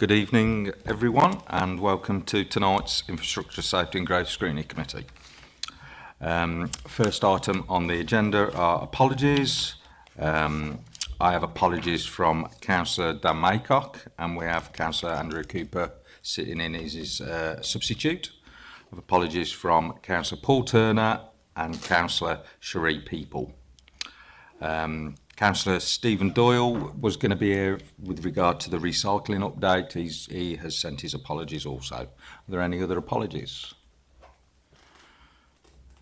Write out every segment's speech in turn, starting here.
Good evening, everyone, and welcome to tonight's Infrastructure Safety and Growth Screening Committee. Um, first item on the agenda are apologies. Um, I have apologies from Councillor Dan Maycock, and we have Councillor Andrew Cooper sitting in as his uh, substitute. I have apologies from Councillor Paul Turner and Councillor Cherie People. Um, Councillor Stephen Doyle was going to be here with regard to the recycling update. He's, he has sent his apologies also. Are there any other apologies?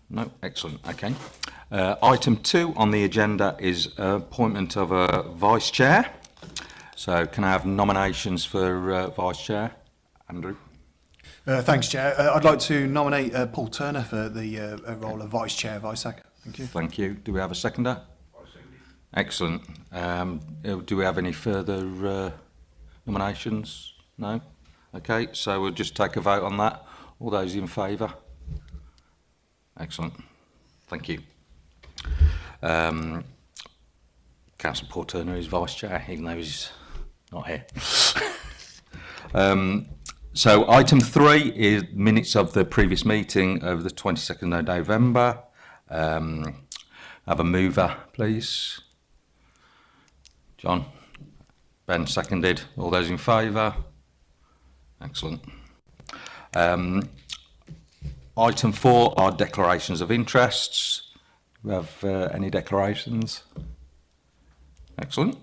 No, excellent, okay. Uh, item two on the agenda is uh, appointment of a vice chair. So can I have nominations for uh, vice chair? Andrew. Uh, thanks, Chair. Uh, I'd like to nominate uh, Paul Turner for the uh, role of Vice Chair, Vice Secretary. Thank you. Thank you. Do we have a seconder? Excellent. Um, uh, do we have any further uh, nominations? No? Okay, so we'll just take a vote on that. All those in favour? Excellent. Thank you. Um, Councillor Paul Turner is Vice Chair, even though he's not here. um, so item three is minutes of the previous meeting of the 22nd of November. Um, have a mover, please. John? Ben seconded. All those in favour? Excellent. Um, item four are declarations of interests. Do we have uh, any declarations? Excellent.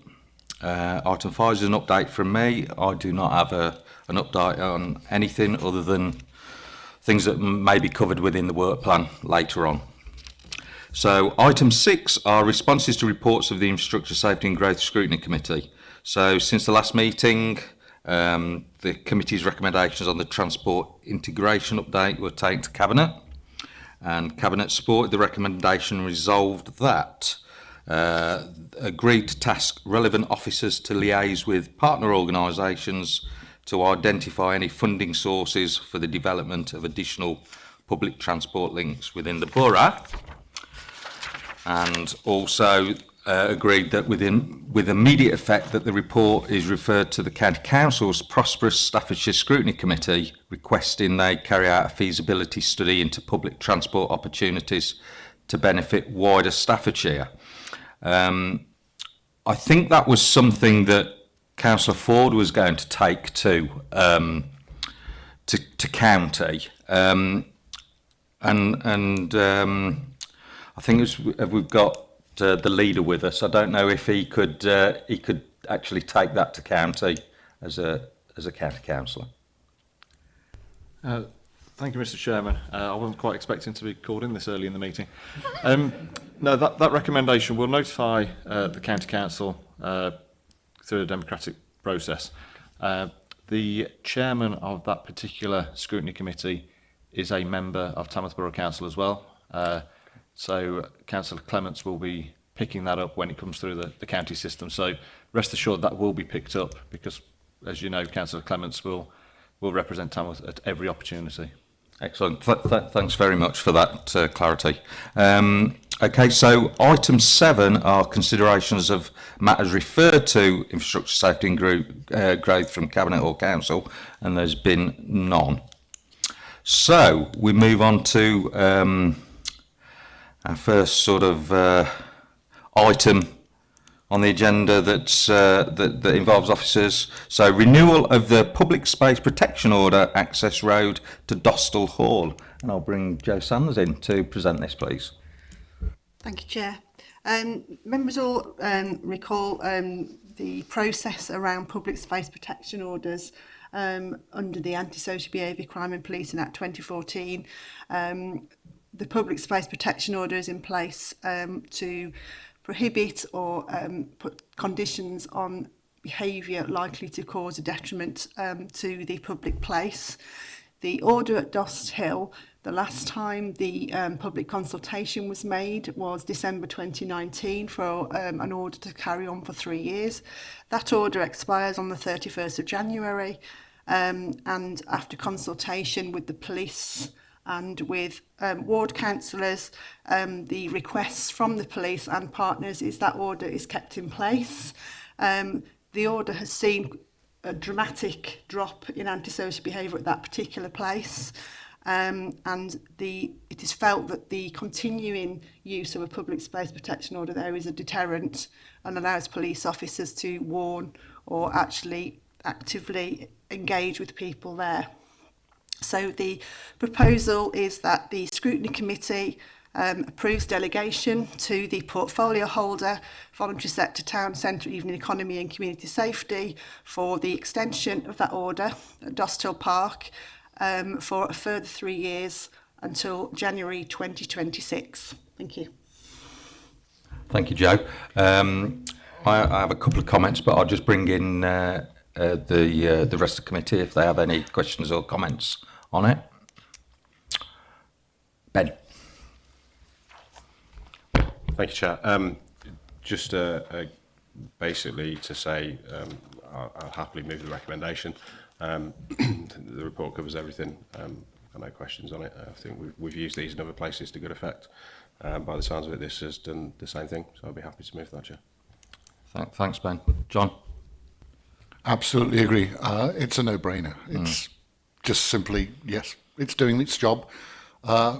Uh, item five is an update from me. I do not have a, an update on anything other than things that may be covered within the work plan later on. So item six are responses to reports of the Infrastructure Safety and Growth Scrutiny Committee. So since the last meeting, um, the committee's recommendations on the transport integration update were taken to Cabinet and Cabinet supported the recommendation resolved that uh, agreed to task relevant officers to liaise with partner organisations to identify any funding sources for the development of additional public transport links within the borough and also uh, agreed that within, with immediate effect that the report is referred to the County Council's Prosperous Staffordshire Scrutiny Committee requesting they carry out a feasibility study into public transport opportunities to benefit wider Staffordshire. Um, I think that was something that Councillor Ford was going to take to um, to, to county um, and and um, I think as uh, we've got uh, the leader with us, I don't know if he could uh, he could actually take that to county as a as a county councillor. Uh, thank you, Mr. Chairman. Uh, I wasn't quite expecting to be called in this early in the meeting. Um, no, that, that recommendation will notify uh, the county council uh, through a democratic process. Uh, the chairman of that particular scrutiny committee is a member of Tamworth Borough Council as well. Uh, So uh, Councillor Clements will be picking that up when it comes through the, the county system. So rest assured that will be picked up because, as you know, Councillor Clements will will represent Tamworth at every opportunity. Excellent. Th th thanks very much for that uh, clarity. Um, okay, so item seven are considerations of matters referred to infrastructure safety and group, uh, growth from Cabinet or Council, and there's been none. So we move on to um, our first sort of uh, item on the agenda that's, uh, that, that involves officers. So renewal of the Public Space Protection Order access road to Dostal Hall. And I'll bring Joe Sanders in to present this, please. Thank you, Chair. Um, members all um, recall um, the process around public space protection orders um, under the Anti-Social Behaviour Crime and Policing Act 2014. Um, the public space protection order is in place um, to prohibit or um, put conditions on behaviour likely to cause a detriment um, to the public place. The order at Dost Hill, the last time the um, public consultation was made was December 2019 for um, an order to carry on for three years. That order expires on the 31st of January um, and after consultation with the police, and with um, ward councillors, um, the requests from the police and partners is that order is kept in place. Um, the order has seen a dramatic drop in antisocial behaviour at that particular place. Um, and the, it is felt that the continuing use of a public space protection order there is a deterrent and allows police officers to warn or actually actively engage with people there. So the proposal is that the scrutiny committee um, approves delegation to the portfolio holder, voluntary sector, town centre, evening economy and community safety for the extension of that order at Dostal Park um, for a further three years until January 2026. Thank you. Thank you, Joe. Um, I, I have a couple of comments, but I'll just bring in uh, uh, the uh, the rest of the committee if they have any questions or comments on it. Ben. Thank you, Chair. Um, just uh, uh, basically to say um, I'll, I'll happily move the recommendation. Um, the report covers everything. Um, got no questions on it. I think we've, we've used these in other places to good effect. Um, by the sounds of it, this has done the same thing, so I'll be happy to move that, Chair. Thank, thanks, Ben. John? Absolutely agree. Uh, it's a no-brainer. Hmm. It's mm. just simply yes. It's doing its job. Uh,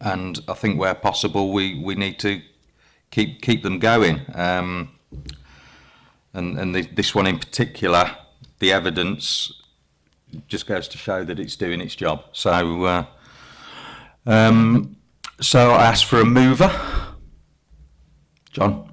and I think where possible we, we need to keep keep them going. Um, and and the, this one in particular, the evidence just goes to show that it's doing its job. So uh, um, so I asked for a mover. John.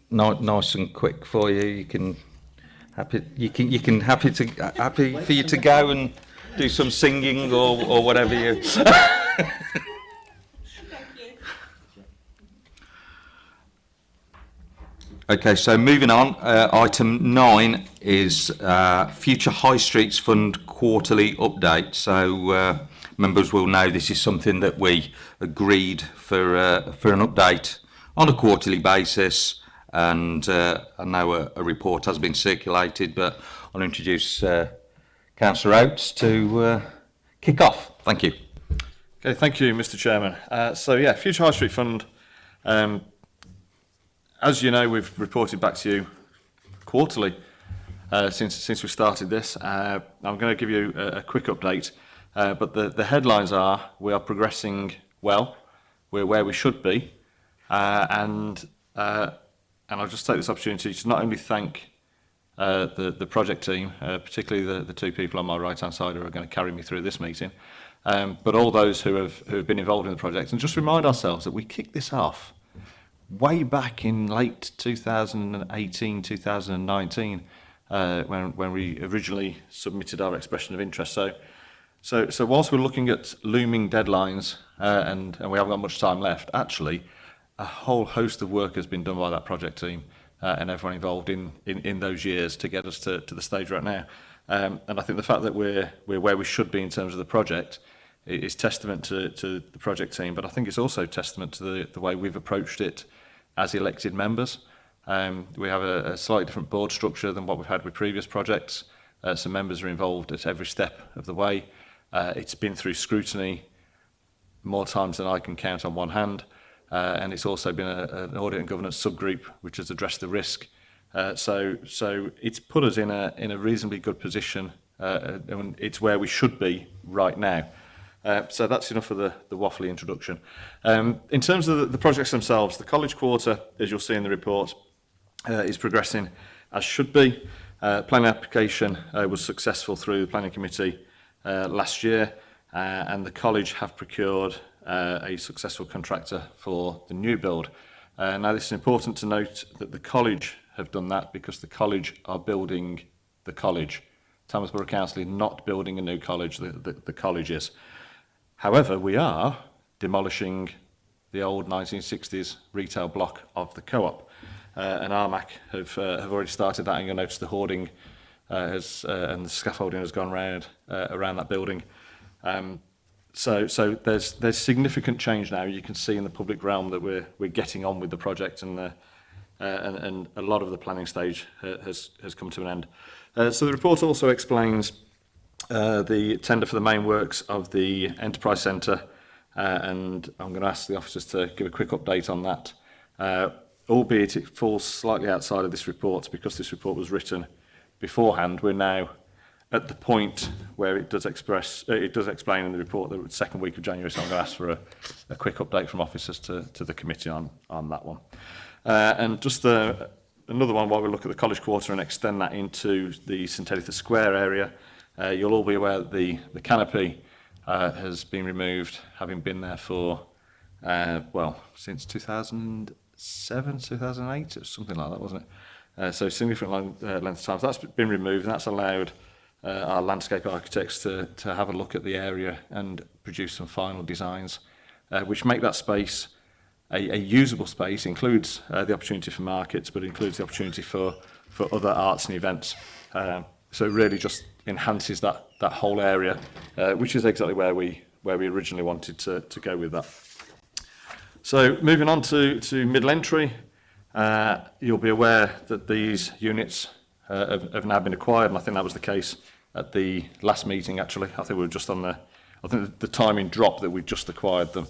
No, nice and quick for you. You can happy you can you can happy to uh, happy for you to go and do some singing or or whatever you. Okay, so moving on, uh, item nine is uh, Future High Streets Fund quarterly update. So uh, members will know this is something that we agreed for uh, for an update on a quarterly basis, and uh, I know a, a, report has been circulated, but I'll introduce uh, Councillor Oates to kick off. Thank you. Okay, thank you, Mr. Chairman. so yeah, Future High Street Fund. Um, As you know, we've reported back to you quarterly uh, since, since we started this. Uh, I'm going to give you a, a quick update, uh, but the, the headlines are we are progressing well, we're where we should be, uh, and, uh, and I'll just take this opportunity to not only thank uh, the, the project team, uh, particularly the, the two people on my right-hand side who are going to carry me through this meeting, um, but all those who have, who have been involved in the project, and just remind ourselves that we kicked this off way back in late 2018, 2019, uh, when, when we originally submitted our expression of interest. So, so, so whilst we're looking at looming deadlines uh, and, and we haven't got much time left, actually, a whole host of work has been done by that project team uh, and everyone involved in, in, in those years to get us to, to the stage right now. Um, and I think the fact that we're, we're where we should be in terms of the project is testament to, to the project team, but I think it's also testament to the, the way we've approached it as elected members. Um, we have a, a slightly different board structure than what we've had with previous projects. Uh, so members are involved at every step of the way. Uh, it's been through scrutiny more times than I can count on one hand. Uh, and it's also been a, an audit and governance subgroup which has addressed the risk. Uh, so, so it's put us in a, in a reasonably good position uh, and it's where we should be right now. Uh, so that's enough of the, the waffly introduction. Um, in terms of the, the projects themselves, the college quarter, as you'll see in the report, uh, is progressing as should be. Uh, planning application uh, was successful through the planning committee uh, last year uh, and the college have procured uh, a successful contractor for the new build. Uh, now this is important to note that the college have done that because the college are building the college. Thomas Borough Council is not building a new college, the, the, the college is. However, we are demolishing the old 1960s retail block of the co-op. Uh, and Armac have, uh, have already started that and you'll notice the hoarding uh, has, uh, and the scaffolding has gone around, uh, around that building. Um, so so there's there's significant change now you can see in the public realm that we're we're getting on with the project and the uh, uh, and, and a lot of the planning stage uh, has has come to an end uh, so the report also explains uh, the tender for the main works of the Enterprise Centre uh, and I'm going to ask the officers to give a quick update on that. Uh, albeit it falls slightly outside of this report because this report was written beforehand, we're now at the point where it does express, uh, it does explain in the report that the second week of January, so I'm going to ask for a, a quick update from officers to, to the committee on, on that one. Uh, and just the, uh, another one while we look at the college quarter and extend that into the St Square area, Uh, you'll all be aware that the, the canopy uh, has been removed, having been there for, uh, well, since 2007, 2008, or something like that, wasn't it? Uh, so significant long, uh, length of time. So that's been removed, and that's allowed uh, our landscape architects to, to have a look at the area and produce some final designs, uh, which make that space a, a usable space, includes uh, the opportunity for markets, but includes the opportunity for, for other arts and events. Um, so really just enhances that, that whole area, uh, which is exactly where we, where we originally wanted to, to go with that. So moving on to, to middle entry, uh, you'll be aware that these units uh, have, have now been acquired, and I think that was the case at the last meeting actually. I think we were just on the, I think the timing drop that we just acquired them.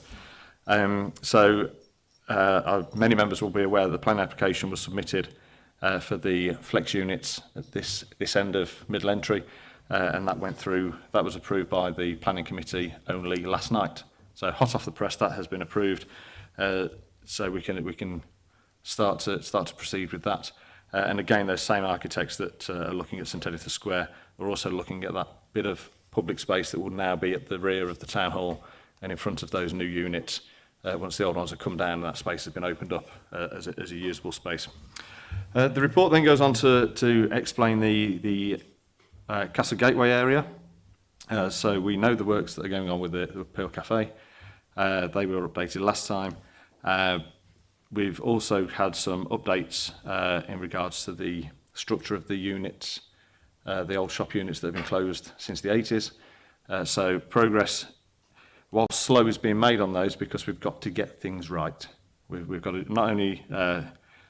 Um, so uh, uh, many members will be aware that the plan application was submitted uh, for the flex units at this, this end of middle entry. Uh, and that went through, that was approved by the planning committee only last night. So hot off the press, that has been approved. Uh, so we can, we can start to, start to proceed with that. Uh, and again, those same architects that uh, are looking at St Editha Square are also looking at that bit of public space that will now be at the rear of the town hall and in front of those new units uh, once the old ones have come down and that space has been opened up uh, as, a, as a usable space. Uh, the report then goes on to, to explain the, the uh, Castle Gateway area. Uh, so we know the works that are going on with the, the Pearl Cafe. Uh, they were updated last time. Uh, we've also had some updates uh, in regards to the structure of the units, uh, the old shop units that have been closed since the 80s. Uh, so progress, while slow, is being made on those because we've got to get things right. We've, we've got to not only uh,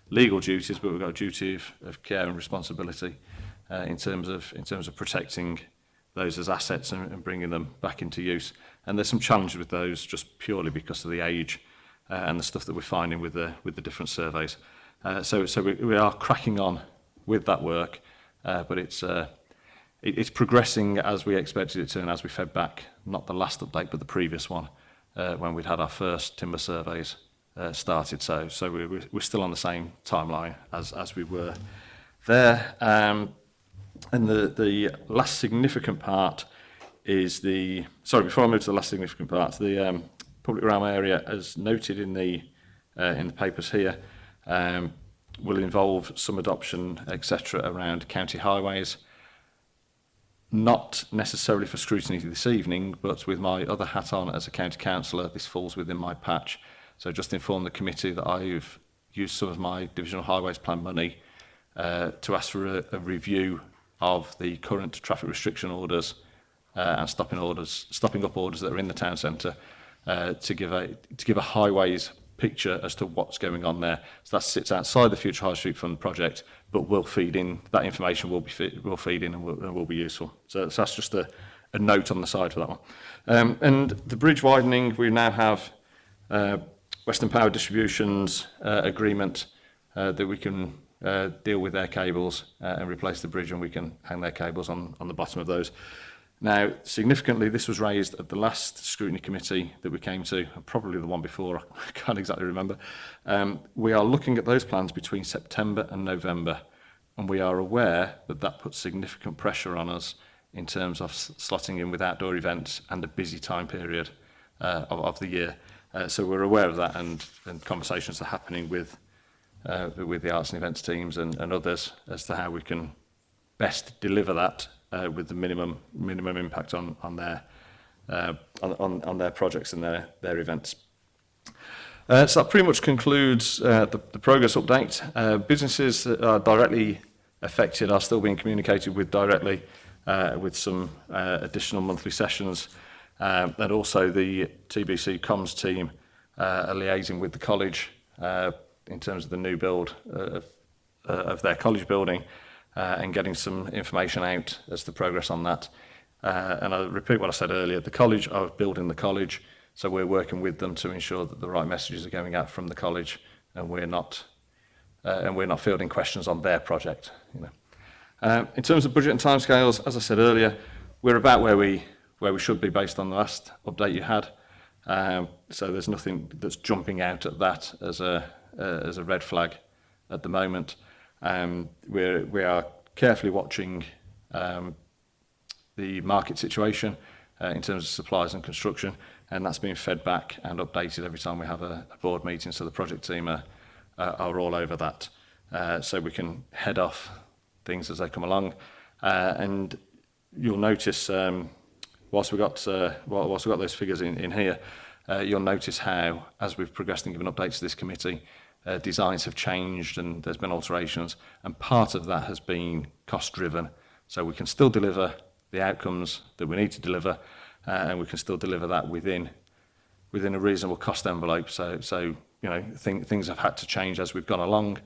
legal duties, but we've got a duty of, of care and responsibility uh, in terms of in terms of protecting those as assets and, and bringing them back into use. And there's some challenges with those just purely because of the age uh, and the stuff that we're finding with the with the different surveys. Uh, so so we, we are cracking on with that work, uh, but it's uh, it, it's progressing as we expected it to and as we fed back, not the last update but the previous one, uh, when we'd had our first timber surveys uh, started. So, so we're, we're still on the same timeline as, as we were there. Um, and the, the last significant part is the, sorry, before I move to the last significant part, the um, public realm area, as noted in the, uh, in the papers here, um, will involve some adoption, etc., around county highways. Not necessarily for scrutiny this evening, but with my other hat on as a county councillor, this falls within my patch. So just informed the committee that I've used some of my Divisional Highways Plan money uh, to ask for a, a review of the current traffic restriction orders uh, and stopping orders, stopping up orders that are in the town centre uh, to give a to give a highways picture as to what's going on there. So that sits outside the Future High Street Fund project, but will feed in that information will be will feed in and will, and will be useful. So that's just a, a note on the side for that one. Um, and the bridge widening we now have uh, Western Power Distribution's uh, agreement uh, that we can uh, deal with their cables uh, and replace the bridge and we can hang their cables on, on the bottom of those. Now, significantly, this was raised at the last scrutiny committee that we came to, probably the one before, I can't exactly remember. Um, we are looking at those plans between September and November, and we are aware that that puts significant pressure on us in terms of slotting in with outdoor events and a busy time period uh, of, of the year. Uh, so we're aware of that and, and conversations are happening with, uh, with the arts and events teams and, and others as to how we can best deliver that uh, with the minimum minimum impact on on their uh, on, on, their projects and their their events. Uh, so that pretty much concludes uh, the, the progress update. Uh, businesses that are directly affected are still being communicated with directly uh, with some uh, additional monthly sessions Uh, and also the TBC comms team uh, are liaising with the college uh, in terms of the new build uh, of, uh, of their college building and getting some information out as the progress on that. and I repeat what I said earlier, the college are building the college, so we're working with them to ensure that the right messages are going out from the college and we're not uh, and we're not fielding questions on their project. You know. Uh, in terms of budget and timescales, as I said earlier, we're about where we where we should be based on the last update you had. Um, so there's nothing that's jumping out at that as a uh, as a red flag at the moment. Um, we're we are carefully watching um, the market situation uh, in terms of supplies and construction, and that's being fed back and updated every time we have a, a board meeting. So the project team are, uh, are all over that, uh, so we can head off things as they come along. Uh, and you'll notice um, whilst we've got, uh, whilst we've got those figures in, in here, uh, you'll notice how, as we've progressed and given updates to this committee, uh, designs have changed and there's been alterations. And part of that has been cost driven. So we can still deliver the outcomes that we need to deliver uh, and we can still deliver that within within a reasonable cost envelope. So, so you know, th things have had to change as we've gone along,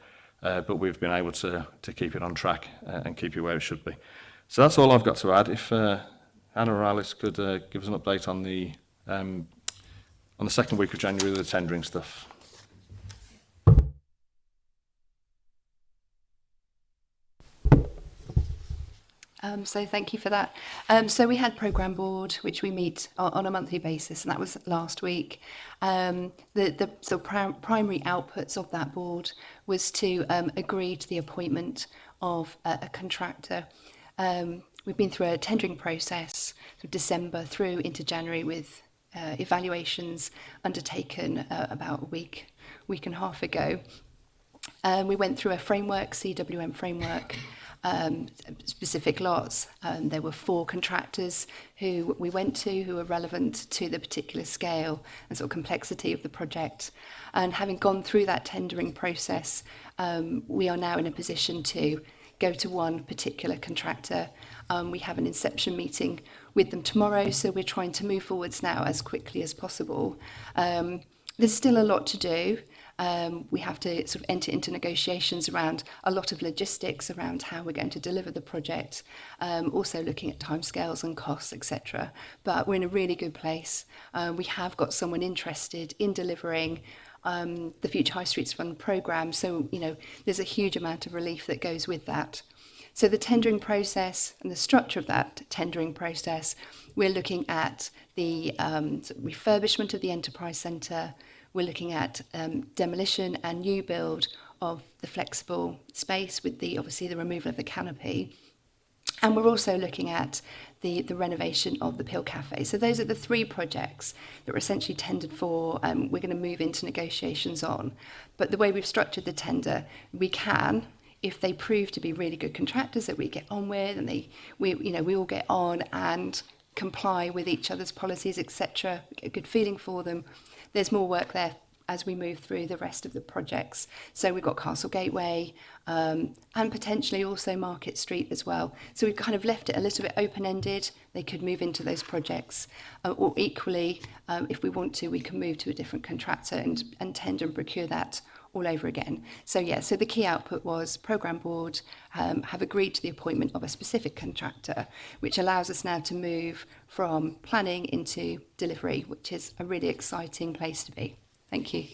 uh, but we've been able to, to keep it on track uh, and keep it where it should be. So that's all I've got to add. If, uh, Anna Morales could uh, give us an update on the um, on the second week of January with the tendering stuff. Um, so thank you for that. Um, so we had program board, which we meet on, on a monthly basis, and that was last week. Um, the the so prim primary outputs of that board was to um, agree to the appointment of a, a contractor. Um, we've been through a tendering process from December through into January with uh, evaluations undertaken uh, about a week, week and a half ago. Um, we went through a framework, CWM framework, um, specific lots. Um, there were four contractors who we went to who were relevant to the particular scale and sort of complexity of the project. And having gone through that tendering process, um, we are now in a position to go to one particular contractor Um, we have an inception meeting with them tomorrow, so we're trying to move forwards now as quickly as possible. Um, there's still a lot to do. Um, we have to sort of enter into negotiations around a lot of logistics around how we're going to deliver the project, um, also looking at timescales and costs, etc. But we're in a really good place. Um, we have got someone interested in delivering um, the Future High Streets Fund programme, so you know there's a huge amount of relief that goes with that. So the tendering process and the structure of that tendering process, we're looking at the um, refurbishment of the enterprise centre, we're looking at um, demolition and new build of the flexible space with the obviously the removal of the canopy. And we're also looking at the, the renovation of the Pill Cafe. So those are the three projects that were essentially tendered for. Um, we're going to move into negotiations on. But the way we've structured the tender, we can if they prove to be really good contractors that we get on with and they we you know we all get on and comply with each other's policies etc a good feeling for them there's more work there as we move through the rest of the projects. So we've got Castle Gateway um, and potentially also Market Street as well. So we've kind of left it a little bit open-ended. They could move into those projects uh, or equally, um, if we want to, we can move to a different contractor and, and tender and procure that all over again. So yeah, so the key output was program board um, have agreed to the appointment of a specific contractor, which allows us now to move from planning into delivery, which is a really exciting place to be. Thank you.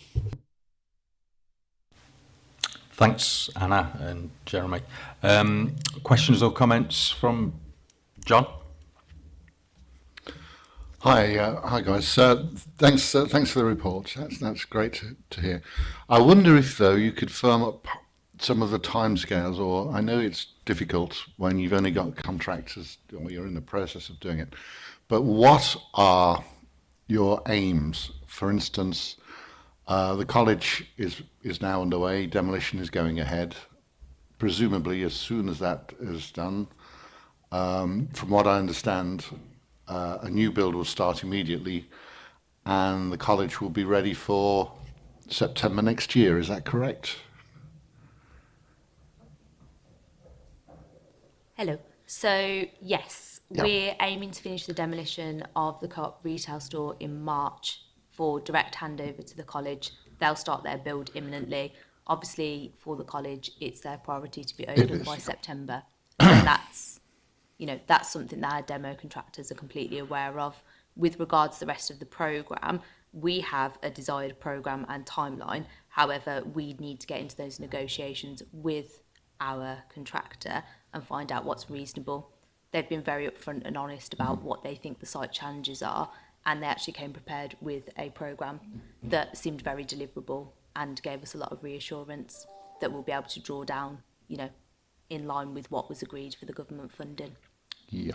Thanks, Anna and Jeremy. Um, questions or comments from John? Hi, uh, hi guys. Uh, thanks, uh, thanks for the report. That's that's great to, to, hear. I wonder if though you could firm up some of the timescales, or I know it's difficult when you've only got contractors or you're in the process of doing it. But what are your aims? For instance, uh, the college is is now underway. Demolition is going ahead. Presumably, as soon as that is done, um, from what I understand, uh, a new build will start immediately and the college will be ready for September next year, is that correct? Hello. So, yes, yep. we're aiming to finish the demolition of the co op retail store in March for direct handover to the college. They'll start their build imminently. Obviously, for the college, it's their priority to be open by September. And that's you know, that's something that our demo contractors are completely aware of. With regards to the rest of the programme, we have a desired programme and timeline. However, we need to get into those negotiations with our contractor and find out what's reasonable. They've been very upfront and honest about what they think the site challenges are, and they actually came prepared with a programme that seemed very deliverable and gave us a lot of reassurance that we'll be able to draw down, you know, in line with what was agreed for the government funding. Yeah.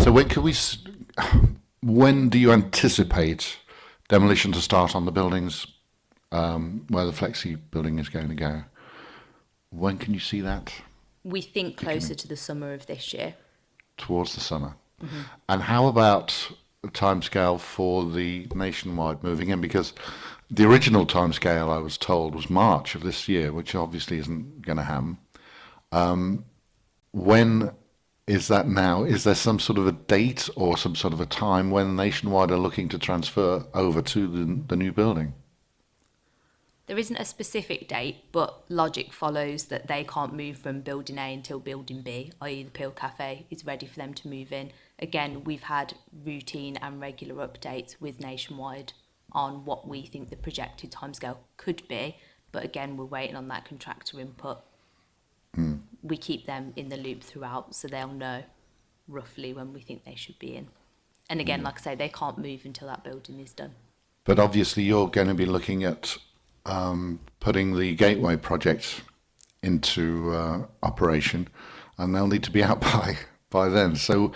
So when can we? When do you anticipate demolition to start on the buildings um, where the flexi building is going to go? When can you see that? We think closer to the summer of this year. Towards the summer. Mm -hmm. And how about timescale for the nationwide moving in because the original timescale I was told was March of this year, which obviously isn't going to happen. Um, when is that now? Is there some sort of a date or some sort of a time when Nationwide are looking to transfer over to the, the new building? There isn't a specific date, but logic follows that they can't move from building A until building B, i.e. the Peel Cafe is ready for them to move in. Again, we've had routine and regular updates with Nationwide on what we think the projected timescale could be, but again, we're waiting on that contractor input. Mm we keep them in the loop throughout so they'll know roughly when we think they should be in. And again, mm. like I say, they can't move until that building is done. But obviously, you're going to be looking at um, putting the gateway project into uh, operation, and they'll need to be out by by then. So,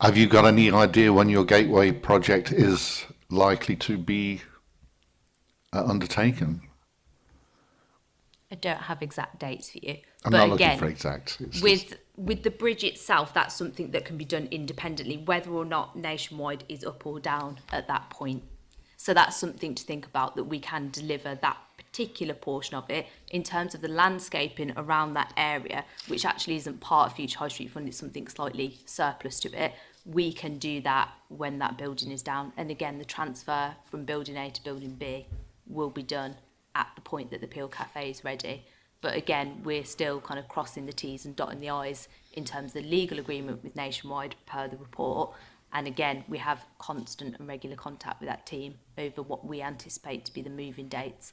have you got any idea when your gateway project is likely to be uh, undertaken? I don't have exact dates for you. I'm but not again, looking for exact. with just... with the bridge itself, that's something that can be done independently, whether or not nationwide is up or down at that point. So that's something to think about that we can deliver that particular portion of it in terms of the landscaping around that area, which actually isn't part of Future High Street Fund, it's something slightly surplus to it. We can do that when that building is down. And again, the transfer from building A to building B will be done at the point that the Peel Cafe is ready. But again, we're still kind of crossing the T's and dotting the I's in terms of the legal agreement with Nationwide per the report. And again, we have constant and regular contact with that team over what we anticipate to be the moving dates.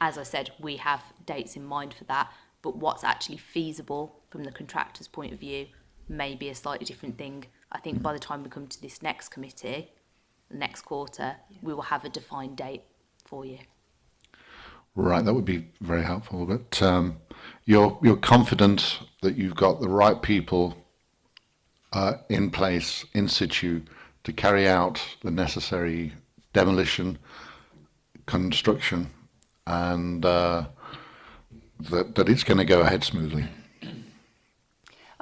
As I said, we have dates in mind for that, but what's actually feasible from the contractor's point of view may be a slightly different thing. I think by the time we come to this next committee, next quarter, yeah. we will have a defined date for you. Right, that would be very helpful. But um, you're you're confident that you've got the right people uh, in place in situ to carry out the necessary demolition, construction, and uh, that that it's going to go ahead smoothly.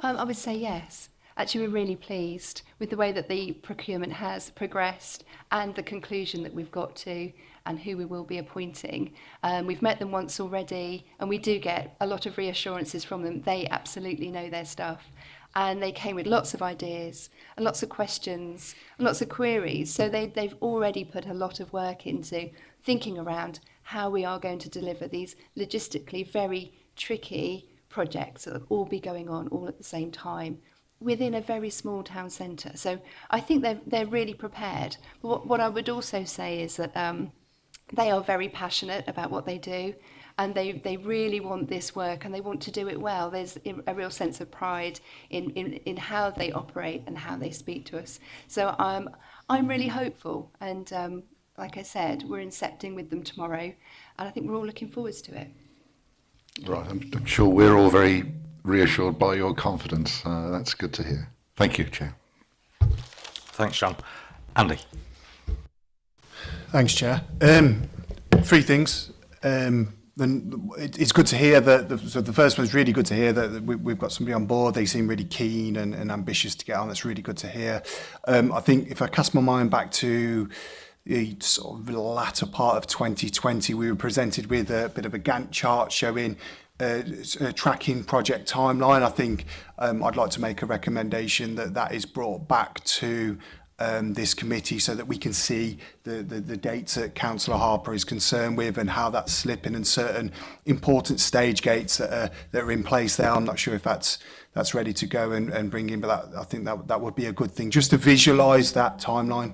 Um, I would say yes. actually we're really pleased with the way that the procurement has progressed and the conclusion that we've got to and who we will be appointing. Um, we've met them once already and we do get a lot of reassurances from them. They absolutely know their stuff and they came with lots of ideas and lots of questions and lots of queries. So they, they've already put a lot of work into thinking around how we are going to deliver these logistically very tricky projects that will all be going on all at the same time within a very small town centre. So I think they're, they're really prepared. What, what I would also say is that um, they are very passionate about what they do and they, they really want this work and they want to do it well. There's a real sense of pride in, in, in how they operate and how they speak to us. So I'm, I'm really hopeful and um, like I said, we're incepting with them tomorrow and I think we're all looking forward to it. Right, I'm, I'm sure we're all very reassured by your confidence. Uh, that's good to hear. Thank you, Chair. Thanks, Sean. Andy. Thanks, Chair. Um, three things. Um, then it's good to hear that. The, so the first one's really good to hear that we, we've got somebody on board. They seem really keen and, and ambitious to get on. That's really good to hear. Um, I think if I cast my mind back to the sort of latter part of 2020, we were presented with a bit of a Gantt chart showing Uh, uh, tracking project timeline, I think um, I'd like to make a recommendation that that is brought back to um, this committee so that we can see the, the, the dates that Councillor Harper is concerned with and how that's slipping and certain important stage gates that are, that are in place there. I'm not sure if that's that's ready to go and, and bring in, but that, I think that, that would be a good thing just to visualise that timeline.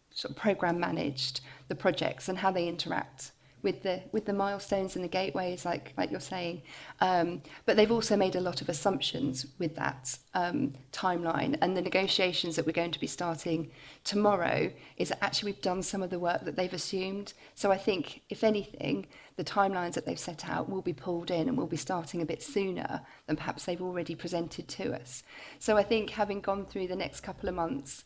sort of program managed the projects and how they interact with the with the milestones and the gateways, like like you're saying. Um, but they've also made a lot of assumptions with that um, timeline. And the negotiations that we're going to be starting tomorrow is that actually we've done some of the work that they've assumed. So I think, if anything, the timelines that they've set out will be pulled in and we'll be starting a bit sooner than perhaps they've already presented to us. So I think having gone through the next couple of months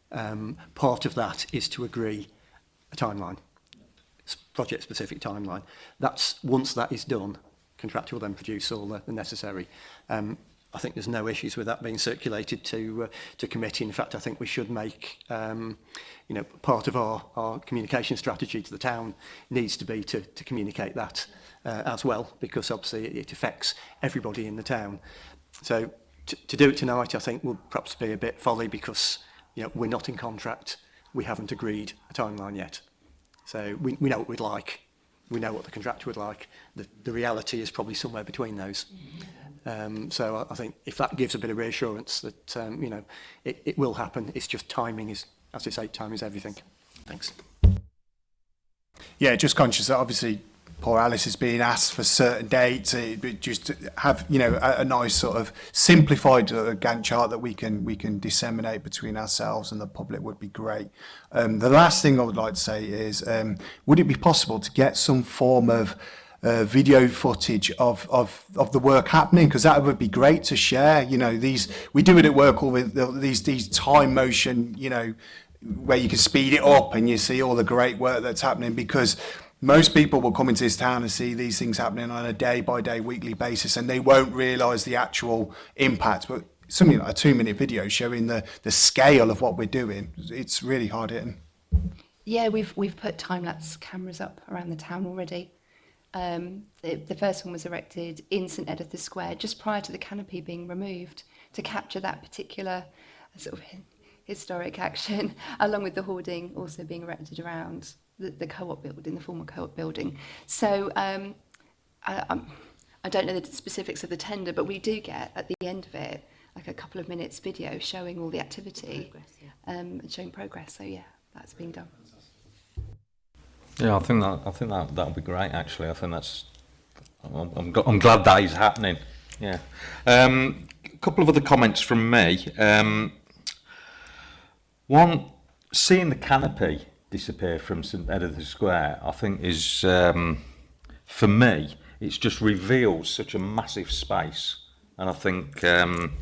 Um, part of that is to agree a timeline project-specific timeline. That's Once that is done, contractor will then produce all the, the necessary. Um, I think there's no issues with that being circulated to uh, to committee. In fact, I think we should make um, you know part of our our communication strategy to the town needs to be to to communicate that uh, as well because obviously it, affects everybody in the town. So to, to do it tonight, I think will perhaps be a bit folly because you know we're not in contract. We haven't agreed a timeline yet. So we, we know what we'd like. We know what the contractor would like. The, the reality is probably somewhere between those. Um, so I, I think if that gives a bit of reassurance that, um, you know, it, it will happen. It's just timing is, as I say, time is everything. Thanks. Yeah, just conscious that obviously poor Alice is being asked for certain dates. It, just have you know a, a nice sort of simplified uh, Gantt chart that we can we can disseminate between ourselves and the public would be great. Um, the last thing I would like to say is, um, would it be possible to get some form of uh, video footage of, of, of the work happening because that would be great to share. You know, these, we do it at work all with these, these time motion, you know, where you can speed it up and you see all the great work that's happening because most people will come into this town and see these things happening on a day by day, weekly basis, and they won't realise the actual impact. But something like a two minute video showing the, the scale of what we're doing, it's really hard hitting. Yeah, we've, we've put time lapse cameras up around the town already. Um, the, the first one was erected in St Editha Square just prior to the canopy being removed to capture that particular sort of historic action, along with the hoarding also being erected around the, the co-op building, the former co-op building. So um, I, I, don't know the specifics of the tender, but we do get at the end of it like a couple of minutes video showing all the activity progress, yeah. um, and showing progress. So yeah, that's being done. Yeah, I think that I think that that'll be great. Actually, I think that's I'm, I'm, I'm glad that is happening. Yeah, um, a couple of other comments from me. Um, one, seeing the canopy disappear from St Edith's Square, I think is, um, for me, It's just reveals such a massive space. And I think um,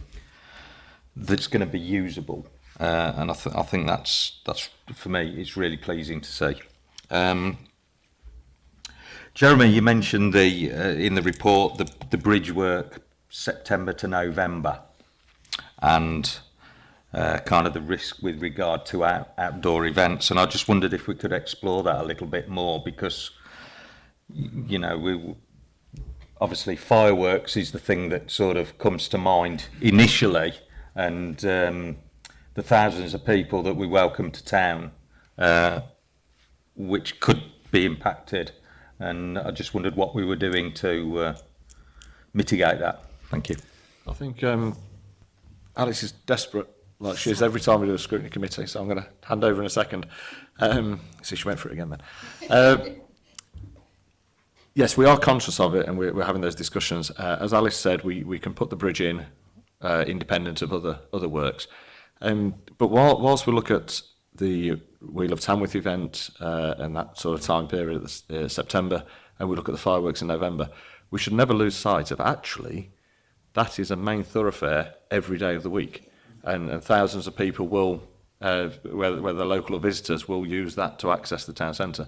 that's going to be usable. Uh, and I, th I, think that's, that's, for me, it's really pleasing to see. Um, Jeremy, you mentioned the uh, in the report the, the bridge work September to November. And uh, kind of the risk with regard to out, outdoor events. And I just wondered if we could explore that a little bit more because, you know, we obviously fireworks is the thing that sort of comes to mind initially. And um, the thousands of people that we welcome to town, uh, which could be impacted. And I just wondered what we were doing to uh, mitigate that. Thank you. I think um, Alex is desperate like she is every time we do a scrutiny committee. So I'm going to hand over in a second. Um, see, she went for it again then. Uh, yes, we are conscious of it and we're, we're having those discussions. Uh, as Alice said, we, we can put the bridge in uh, independent of other other works. Um, but while, whilst we look at the Wheel of Tamworth event uh, and that sort of time period, uh, September, and we look at the fireworks in November, we should never lose sight of actually that is a main thoroughfare every day of the week and, and thousands of people will, uh, whether, whether local or visitors, will use that to access the town centre.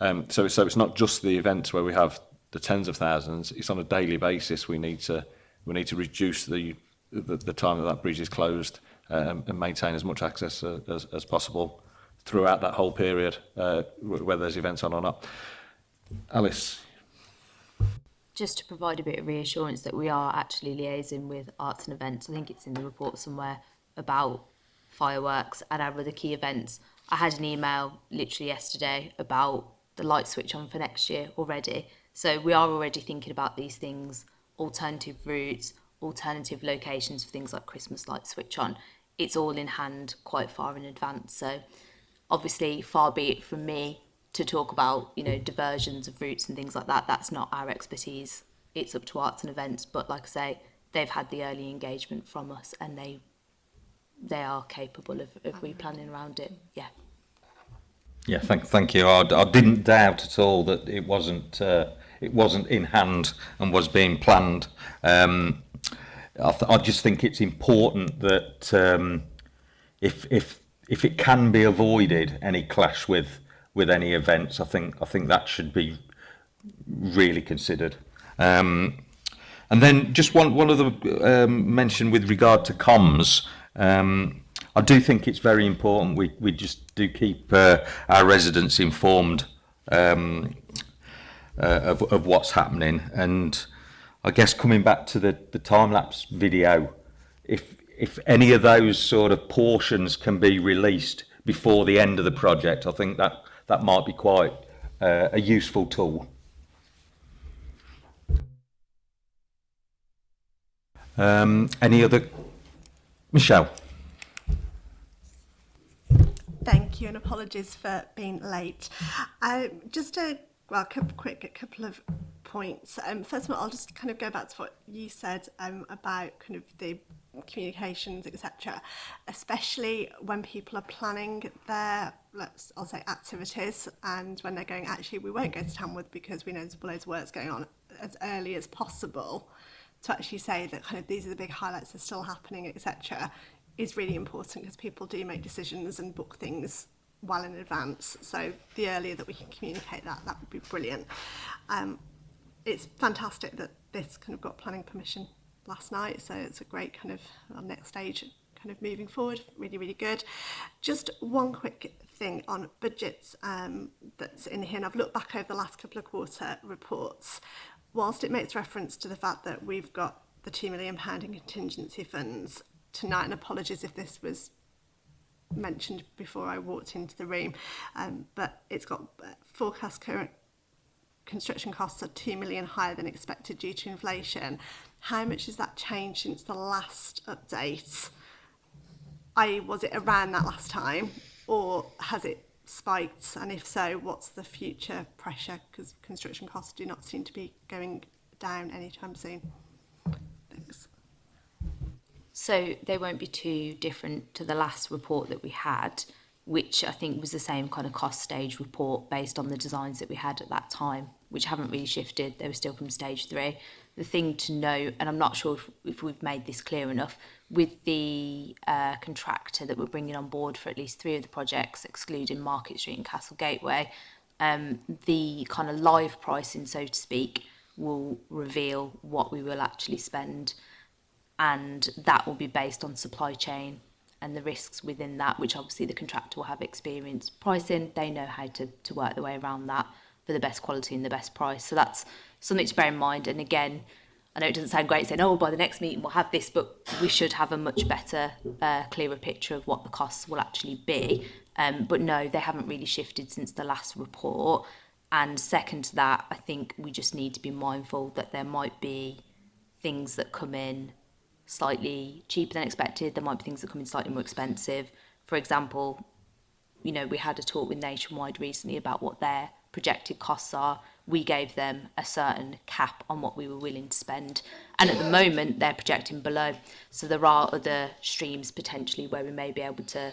Um, so, so it's not just the events where we have the tens of thousands, it's on a daily basis we need to, we need to reduce the, the, the time that that bridge is closed um, and maintain as much access uh, as, as possible throughout that whole period, uh, whether there's events on or not. Alice. Just to provide a bit of reassurance that we are actually liaising with arts and events, I think it's in the report somewhere about fireworks and our other key events. I had an email literally yesterday about the light switch on for next year already. So we are already thinking about these things, alternative routes, alternative locations for things like Christmas light switch on. It's all in hand quite far in advance. So obviously far be it from me to talk about, you know, diversions of routes and things like that. That's not our expertise. It's up to arts and events. But like I say, they've had the early engagement from us and they they are capable of, of replanning around it. Yeah. Yeah, thank, thank you. I, I didn't doubt at all that it wasn't uh, it wasn't in hand and was being planned. Um, I, I just think it's important that um, if if if it can be avoided any clash with with any events, I think I think that should be really considered. Um, and then just one one other um, mention with regard to comms. Um, I do think it's very important we, we just do keep uh, our residents informed um, uh, of, of what's happening. And I guess coming back to the, the time-lapse video, if, if any of those sort of portions can be released before the end of the project, I think that, that might be quite uh, a useful tool. Um, any other Michelle. Thank you and apologies for being late. Um, just a well, quick, a couple of points. Um, first of all, I'll just kind of go back to what you said um, about kind of the communications, etc. Especially when people are planning their, let's, I'll say, activities, and when they're going, actually, we won't go to Tamworth because we know there's loads of work's going on as early as possible to actually say that kind of these are the big highlights that's still happening, etc., is really important because people do make decisions and book things well in advance. So the earlier that we can communicate that, that would be brilliant. Um, it's fantastic that this kind of got planning permission last night, so it's a great kind of well, next stage kind of moving forward, really, really good. Just one quick thing on budgets um, that's in here, and I've looked back over the last couple of quarter reports whilst it makes reference to the fact that we've got the £2 million in contingency funds tonight, and apologies if this was mentioned before I walked into the room, um, but it's got uh, forecast current construction costs are 2 million higher than expected due to inflation. How much has that changed since the last update? I was it around that last time or has it spiked? And if so, what's the future pressure? Because construction costs do not seem to be going down anytime soon. Thanks. So they won't be too different to the last report that we had, which I think was the same kind of cost stage report based on the designs that we had at that time, which haven't really shifted. They were still from stage three. The thing to know, and I'm not sure if, if we've made this clear enough, with the uh, contractor that we're bringing on board for at least three of the projects, excluding Market Street and Castle Gateway, um, the kind of live pricing, so to speak, will reveal what we will actually spend. And that will be based on supply chain and the risks within that, which obviously the contractor will have experience pricing. They know how to, to work their way around that for the best quality and the best price. So that's something to bear in mind. And again, I know it doesn't sound great saying, oh, by the next meeting we'll have this, but we should have a much better, uh, clearer picture of what the costs will actually be. Um, but no, they haven't really shifted since the last report. And second to that, I think we just need to be mindful that there might be things that come in slightly cheaper than expected. There might be things that come in slightly more expensive. For example, you know, we had a talk with Nationwide recently about what their projected costs are we gave them a certain cap on what we were willing to spend. And at the moment, they're projecting below. So there are other streams potentially where we may be able to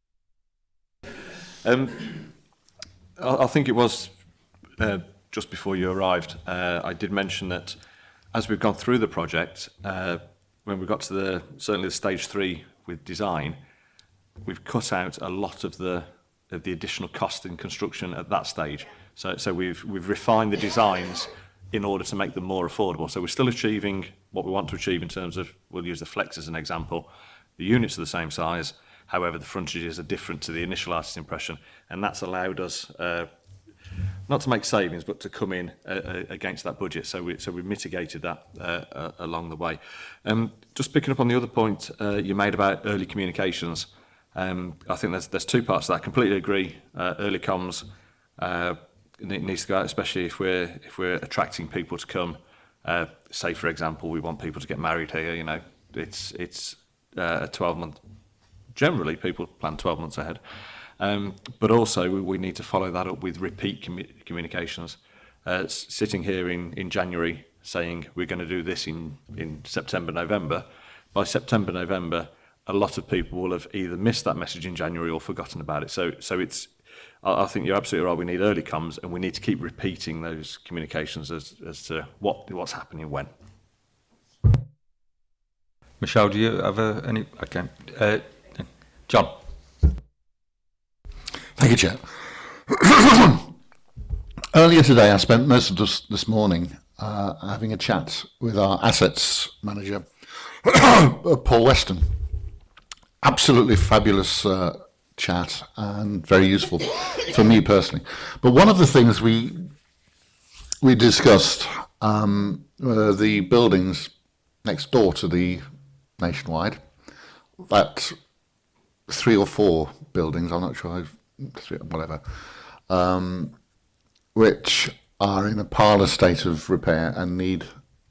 um, I, I think it was uh, just before you arrived, uh, I did mention that as we've gone through the project, uh, when we got to the certainly the stage three with design, we've cut out a lot of the of the additional cost in construction at that stage. So so we've we've refined the designs in order to make them more affordable. So we're still achieving what we want to achieve in terms of, we'll use the Flex as an example, the units are the same size, however the frontages are different to the initial artist impression, and that's allowed us uh, not to make savings, but to come in uh, uh against that budget. So we, so we mitigated that uh, uh, along the way. Um, just picking up on the other point uh, you made about early communications, um, I think there's, there's two parts to that. I completely agree. Uh, early comms, uh, needs to go out, especially if we're if we're attracting people to come. Uh, say, for example, we want people to get married here. You know, it's it's uh, a 12 month. Generally, people plan 12 months ahead, um, but also we, we need to follow that up with repeat commu communications. Uh, sitting here in in January saying we're going to do this in in September, November. By September, November, a lot of people will have either missed that message in January or forgotten about it. So so it's I, think you're absolutely right. We need early comms, and we need to keep repeating those communications as, as to what what's happening when. Michelle, do you have uh, any? Okay, uh, John. Thank you, Chair. Earlier today, I spent most of this, this morning uh, having a chat with our assets manager, Paul Weston. Absolutely fabulous uh, chat and very useful for me personally. But one of the things we we discussed um, the buildings next door to the Nationwide, that three or four buildings, I'm not sure, whatever, um, which are in a parlous state of repair and need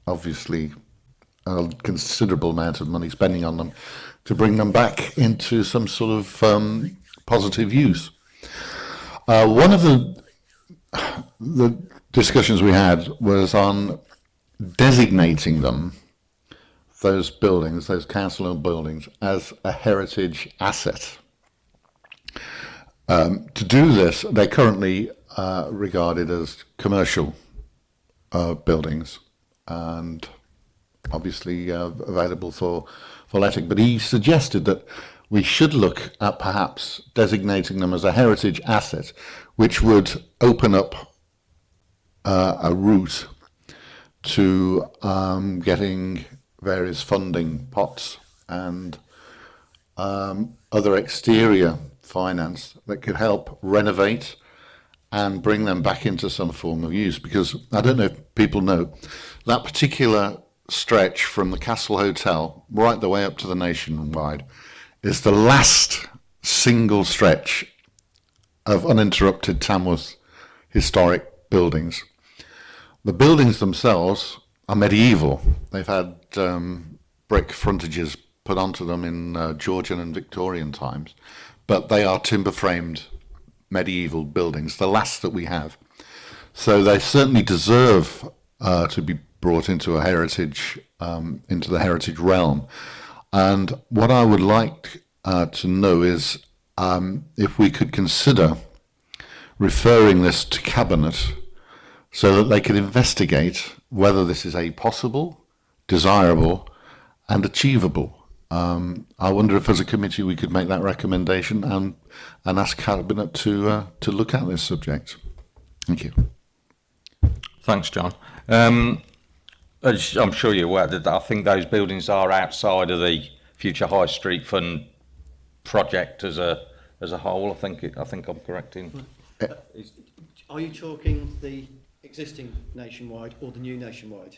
obviously a considerable amount of money spending on them to bring them back into some sort of um, positive use. Uh, one of the, the discussions we had was on designating them, those buildings, those council buildings, as a heritage asset. Um, to do this, they're currently uh, regarded as commercial uh, buildings and obviously uh, available for, for letting. But he suggested that we should look at perhaps designating them as a heritage asset, which would open up uh, a route to um, getting various funding pots and um, other exterior finance that could help renovate and bring them back into some form of use. Because I don't know if people know, that particular stretch from the Castle Hotel right the way up to the Nationwide is the last single stretch of uninterrupted Tamworth historic buildings. The buildings themselves are medieval. They've had um, brick frontages put onto them in uh, Georgian and Victorian times, but they are timber framed medieval buildings, the last that we have. So they certainly deserve uh, to be brought into a heritage, um, into the heritage realm. And what I would like uh, to know is um, if we could consider referring this to Cabinet so that they can investigate whether this is a possible, desirable, and achievable. Um, I wonder if, as a committee, we could make that recommendation and and ask Cabinet to uh, to look at this subject. Thank you. Thanks, John. Um, I'm sure you're aware that I think those buildings are outside of the Future High Street Fund project as a as a whole. I think it, I think I'm correct in. Are you talking the existing nationwide or the new nationwide?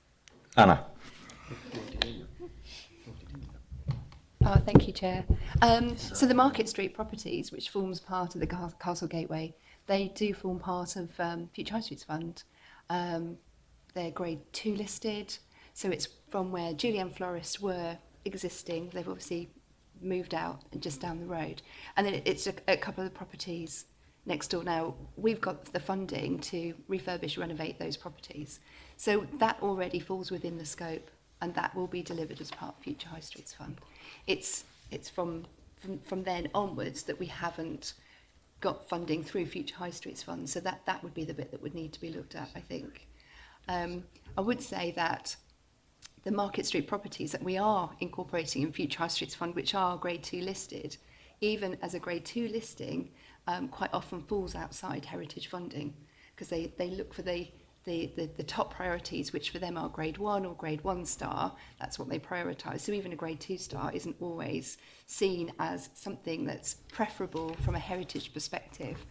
Anna. Oh, thank you, Chair. Um, so the Market Street properties, which forms part of the Castle Gateway, they do form part of um, Future High Streets Fund. Um, they're grade two listed, so it's from where Julian Florists were existing. They've obviously moved out and just down the road. And then it's a, a couple of properties next door now. We've got the funding to refurbish, renovate those properties. So that already falls within the scope and that will be delivered as part of Future High Streets Fund. It's, it's from, from, from then onwards that we haven't got funding through Future High Streets Fund. So that, that would be the bit that would need to be looked at, I think. Um, I would say that the Market Street properties that we are incorporating in Future High Streets Fund, which are Grade 2 listed, even as a Grade 2 listing, um, quite often falls outside heritage funding because they, they look for the, the, the, the top priorities, which for them are Grade 1 or Grade 1 star. That's what they prioritise. So even a Grade 2 star isn't always seen as something that's preferable from a heritage perspective.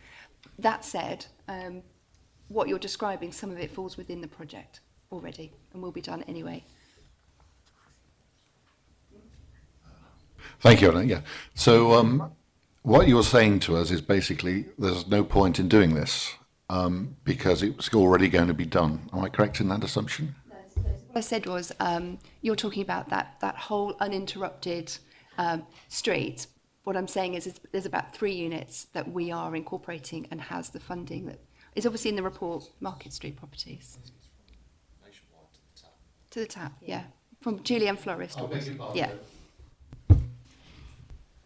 That said, um, what you're describing, some of it falls within the project already and will be done anyway. Thank you, Anna. Yeah. So um, what you're saying to us is basically there's no point in doing this um, because it's already going to be done. Am I correct in that assumption? what I said was um, you're talking about that, that whole uninterrupted um, street. What I'm saying is, is there's about three units that we are incorporating and has the funding that is obviously in the report, Market Street properties. To the tap, yeah. From Julian Florist. Oh, yeah.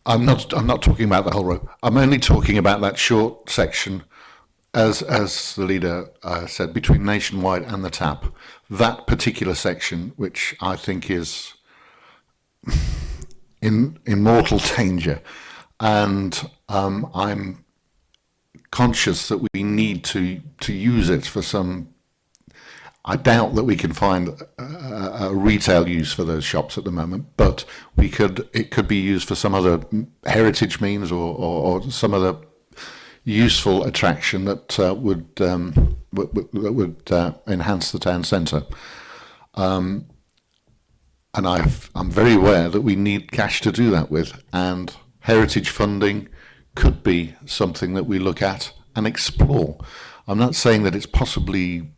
I'm not, I'm not talking about the whole rope. I'm only talking about that short section, as, as the leader uh, said, between Nationwide and the tap. That particular section, which I think is in, in mortal danger. And um, I'm conscious that we need to, to use it for some I doubt that we can find a, uh, uh, a, retail use for those shops at the moment, but we could it could be used for some other heritage means or, or, or some other useful attraction that uh, would, um, would, would uh, enhance the town centre. Um, and i am very aware that we need cash to do that with, and heritage funding could be something that we look at and explore. I'm not saying that it's possibly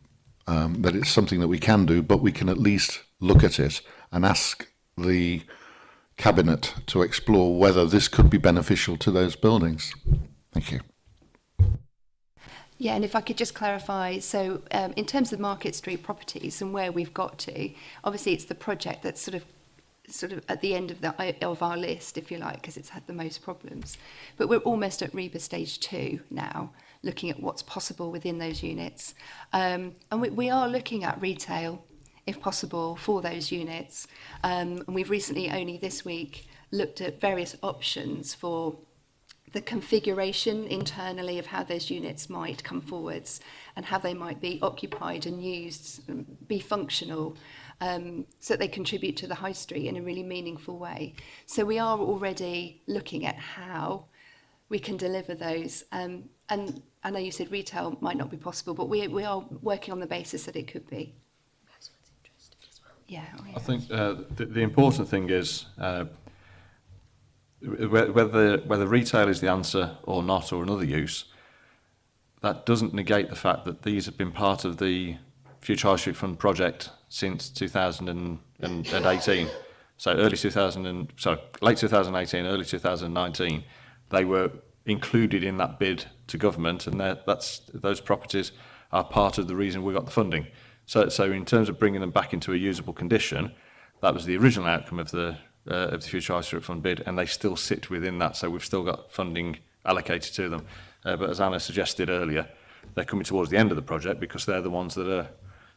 um, that it's something that we can do, but we can at least look at it and ask the cabinet to explore whether this could be beneficial to those buildings. Thank you. Yeah, and if I could just clarify, so um, in terms of Market Street properties and where we've got to, obviously it's the project that's sort of sort of at the end of the of our list, if you like, because it's had the most problems. But we're almost at REBA stage two now looking at what's possible within those units. Um, and we, we are looking at retail, if possible, for those units. Um, and we've recently, only this week, looked at various options for the configuration internally of how those units might come forwards and how they might be occupied and used, um, be functional, um, so that they contribute to the high street in a really meaningful way. So we are already looking at how we can deliver those. Um, and I know you said retail might not be possible, but we, we are working on the basis that it could be. Well. Yeah, oh yeah. I think uh, the, the important thing is uh, whether whether retail is the answer or not, or another use, that doesn't negate the fact that these have been part of the Future High Street Fund project since 2018. so early 2000 and, sorry, late 2018, early 2019, they were included in that bid to government, and that's those properties are part of the reason we got the funding. So, so in terms of bringing them back into a usable condition, that was the original outcome of the uh, of the Future ice Street Fund bid, and they still sit within that. So we've still got funding allocated to them. Uh, but as Anna suggested earlier, they're coming towards the end of the project because they're the ones that are,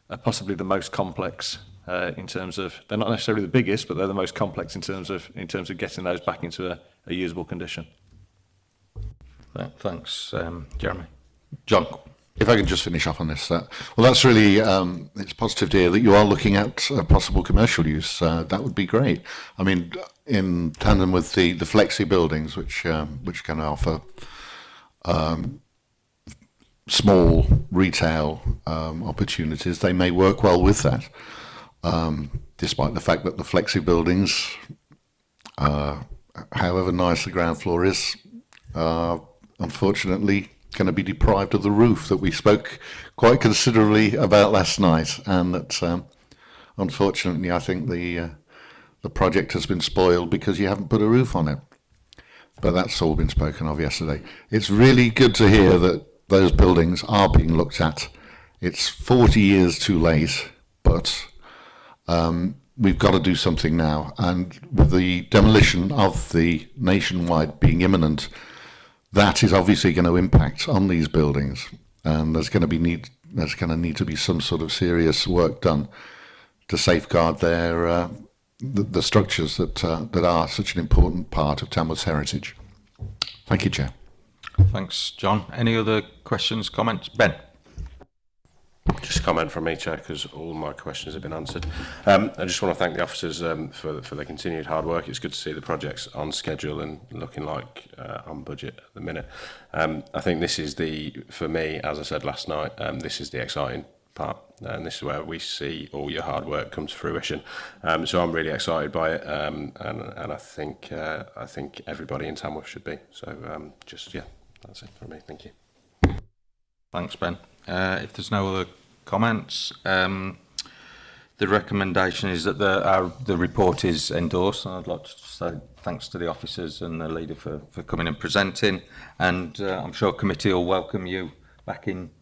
are possibly the most complex uh, in terms of they're not necessarily the biggest, but they're the most complex in terms of in terms of getting those back into a, a usable condition. thanks, um, Jeremy. John. If I can just finish off on this, uh, well, that's really um, it's positive to hear that you are looking at a uh, possible commercial use. Uh, that would be great. I mean, in tandem with the the flexi buildings, which um, which can offer um, small retail um, opportunities, they may work well with that. Um, despite the fact that the flexi buildings, uh, however nice the ground floor is, are unfortunately going to be deprived of the roof that we spoke quite considerably about last night, and that um, unfortunately I think the uh, the project has been spoiled because you haven't put a roof on it. But that's all been spoken of yesterday. It's really good to hear that those buildings are being looked at. It's 40 years too late, but um, we've got to do something now. And with the demolition of the nationwide being imminent, that is obviously going to impact on these buildings, and there's going to be need there's going to need to be some sort of serious work done to safeguard their uh, the, the, structures that uh, that are such an important part of Tamworth's heritage. Thank you, Chair. Thanks, John. Any other questions, comments, Ben? Just a comment from me, Chair, because all my questions have been answered. Um, I just want to thank the officers um, for, for their continued hard work. It's good to see the projects on schedule and looking like uh, on budget at the minute. Um, I think this is the, for me, as I said last night, um, this is the exciting part and this is where we see all your hard work come to fruition um, so I'm really excited by it um, and, and I think uh, I think everybody in Tamworth should be so um, just yeah that's it for me thank you thanks Ben Uh, if there's no other comments, um, the recommendation is that the, our, the report is endorsed, and I'd like to say thanks to the officers and the leader for, for coming and presenting, and uh, I'm sure committee will welcome you back in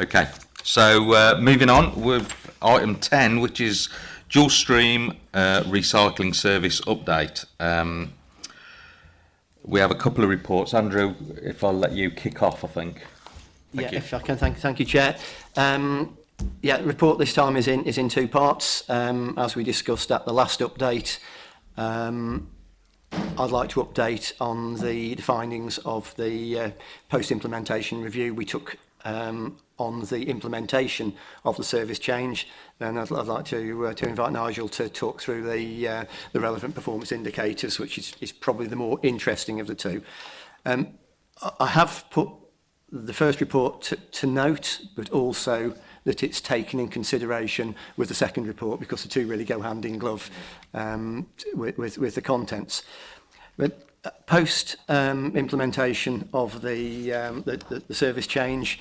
Okay, so uh, moving on with item 10, which is dual stream uh, recycling service update. Um, we have a couple of reports. Andrew, if I'll let you kick off, I think. Thank yeah, you. if I can, thank, thank you, Chair. Um, Yeah, the report this time is in, is in two parts. Um, as we discussed at the last update, um, I'd like to update on the, the findings of the uh, post-implementation review we took um, on the implementation of the service change. And I'd, I'd like to, uh, to invite Nigel to talk through the, uh, the relevant performance indicators, which is, is probably the more interesting of the two. Um, I have put the first report to, to note, but also that it's taken in consideration with the second report because the two really go hand in glove um, with, with, with the contents. But uh, post um, implementation of the, um, the, the, the service change,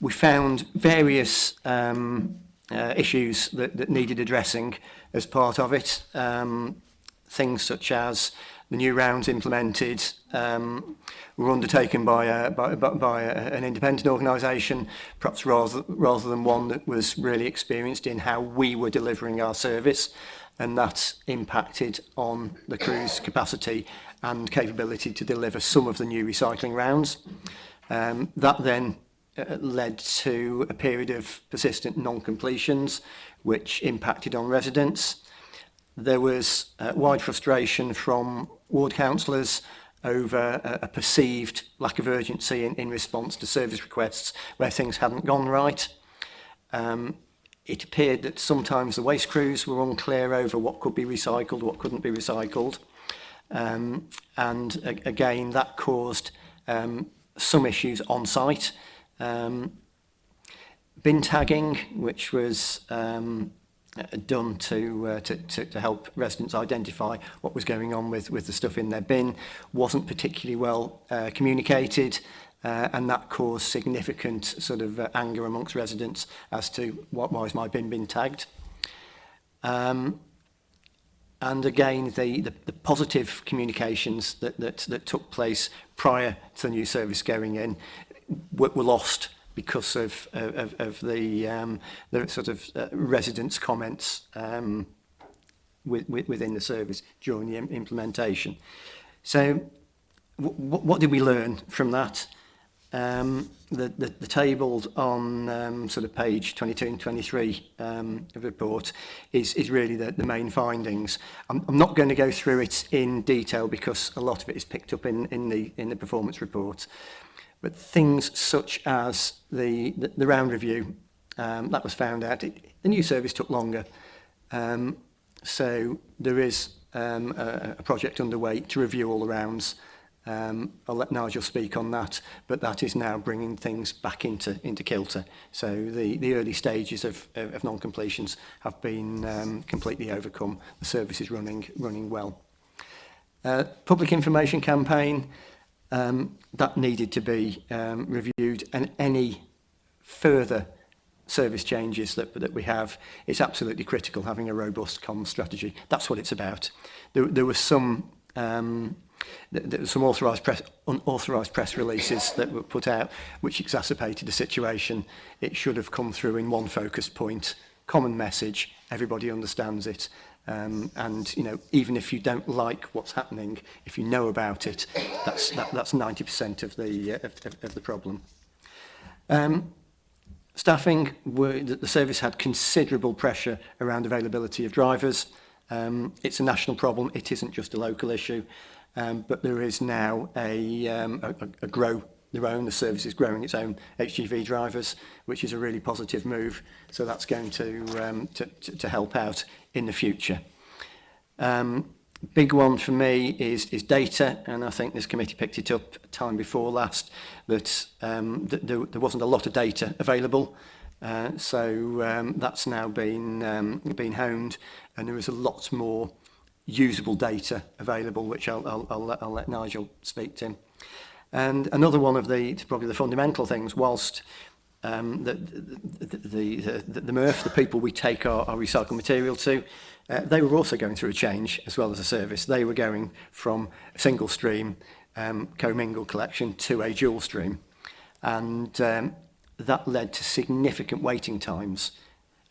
we found various um, uh, issues that, that needed addressing as part of it. Um, things such as the new rounds implemented, um, were undertaken by, a, uh, by, by a, uh, an independent organisation, perhaps rather, rather than one that was really experienced in how we were delivering our service. And that impacted on the crew's capacity and capability to deliver some of the new recycling rounds. Um, that then uh, led to a period of persistent non-completions, which impacted on residents. There was uh, wide frustration from ward councillors over a, a perceived lack of urgency in, in response to service requests where things hadn't gone right. Um, it appeared that sometimes the waste crews were unclear over what could be recycled, what couldn't be recycled. Um, and a, again, that caused um, some issues on site. Um, bin tagging, which was um, Uh, done to, uh, to, to, to help residents identify what was going on with, with the stuff in their bin wasn't particularly well uh, communicated uh, and that caused significant sort of uh, anger amongst residents as to what, why has my bin been tagged. Um, and again, the, the, the positive communications that, that, that took place prior to the new service going in were, were lost because of of, of the um, the sort of uh, residents' comments um, with, with, within the service during the implementation. So, what did we learn from that? Um, the, the, the tables on um, sort of page 22 and 23 um, of the report is, is really the, the main findings. I'm, I'm not going to go through it in detail because a lot of it is picked up in, in, the, in the performance report. But things such as the, the, the round review, um, that was found out. It, the new service took longer. Um, so there is um, a, a project underway to review all the rounds. Um, I'll let Nigel speak on that, but that is now bringing things back into, into kilter. So the, the early stages of, of, of non-completions have been um, completely overcome. The service is running, running well. Uh, public information campaign, um, that needed to be um, reviewed and any further service changes that, that we have, it's absolutely critical having a robust comms strategy. That's what it's about. There, there were some um, there were some authorised press, unauthorised press releases that were put out which exacerbated the situation. It should have come through in one focus point, common message, everybody understands it, Um, and you know, even if you don't like what's happening, if you know about it, that's that, that's 90% of the uh, of, of the problem. Um, staffing, were, the service had considerable pressure around availability of drivers. Um, it's a national problem. It isn't just a local issue, um, but there is now a, um, a, a grow their own. The service is growing its own HGV drivers, which is a really positive move. So that's going to um, to, to, to help out in the future. Um, big one for me is is data, and I think this committee picked it up time before last that um, th there, there wasn't a lot of data available. Uh, so um, that's now been um, been honed, and there is a lot more usable data available, which I'll, I'll, I'll, let, I'll let Nigel speak to. And another one of the probably the fundamental things, whilst um, the, the, the, the, the MRF, the people we take our, our recycled material to, uh, they were also going through a change as well as a service. They were going from a single stream um, commingle collection to a dual stream. And um, that led to significant waiting times.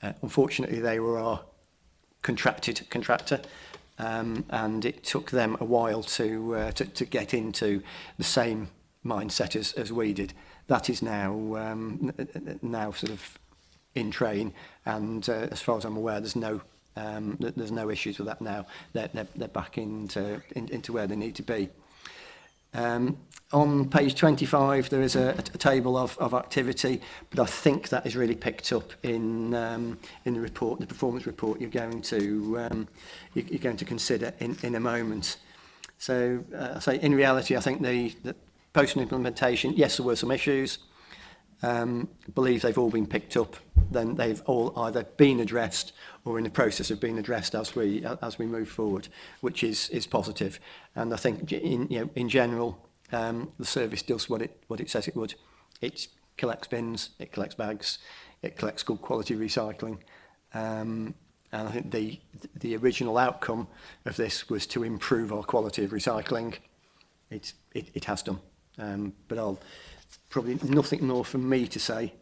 Uh, unfortunately, they were our contracted contractor. Um, and it took them a while to, uh, to, to get into the same mindset as, as we did that is now um, now sort of in train, and uh, as far as I'm aware, there's no um, there's no issues with that now. They're, they're, they're back into in, into where they need to be. Um, on page 25 there is a, a table of, of activity but I think that is really picked up in um, in the report the performance report you're going to um, you're going to consider in, in a moment so uh, so in reality I think the, the Post-implementation, yes, there were some issues. Um, believe they've all been picked up. Then they've all either been addressed or in the process of being addressed as we as we move forward, which is is positive. And I think in you know in general, um, the service does what it what it says it would. It collects bins, it collects bags, it collects good quality recycling. Um, and I think the the original outcome of this was to improve our quality of recycling. It it, it has done. Um, but I'll probably nothing more from me to say.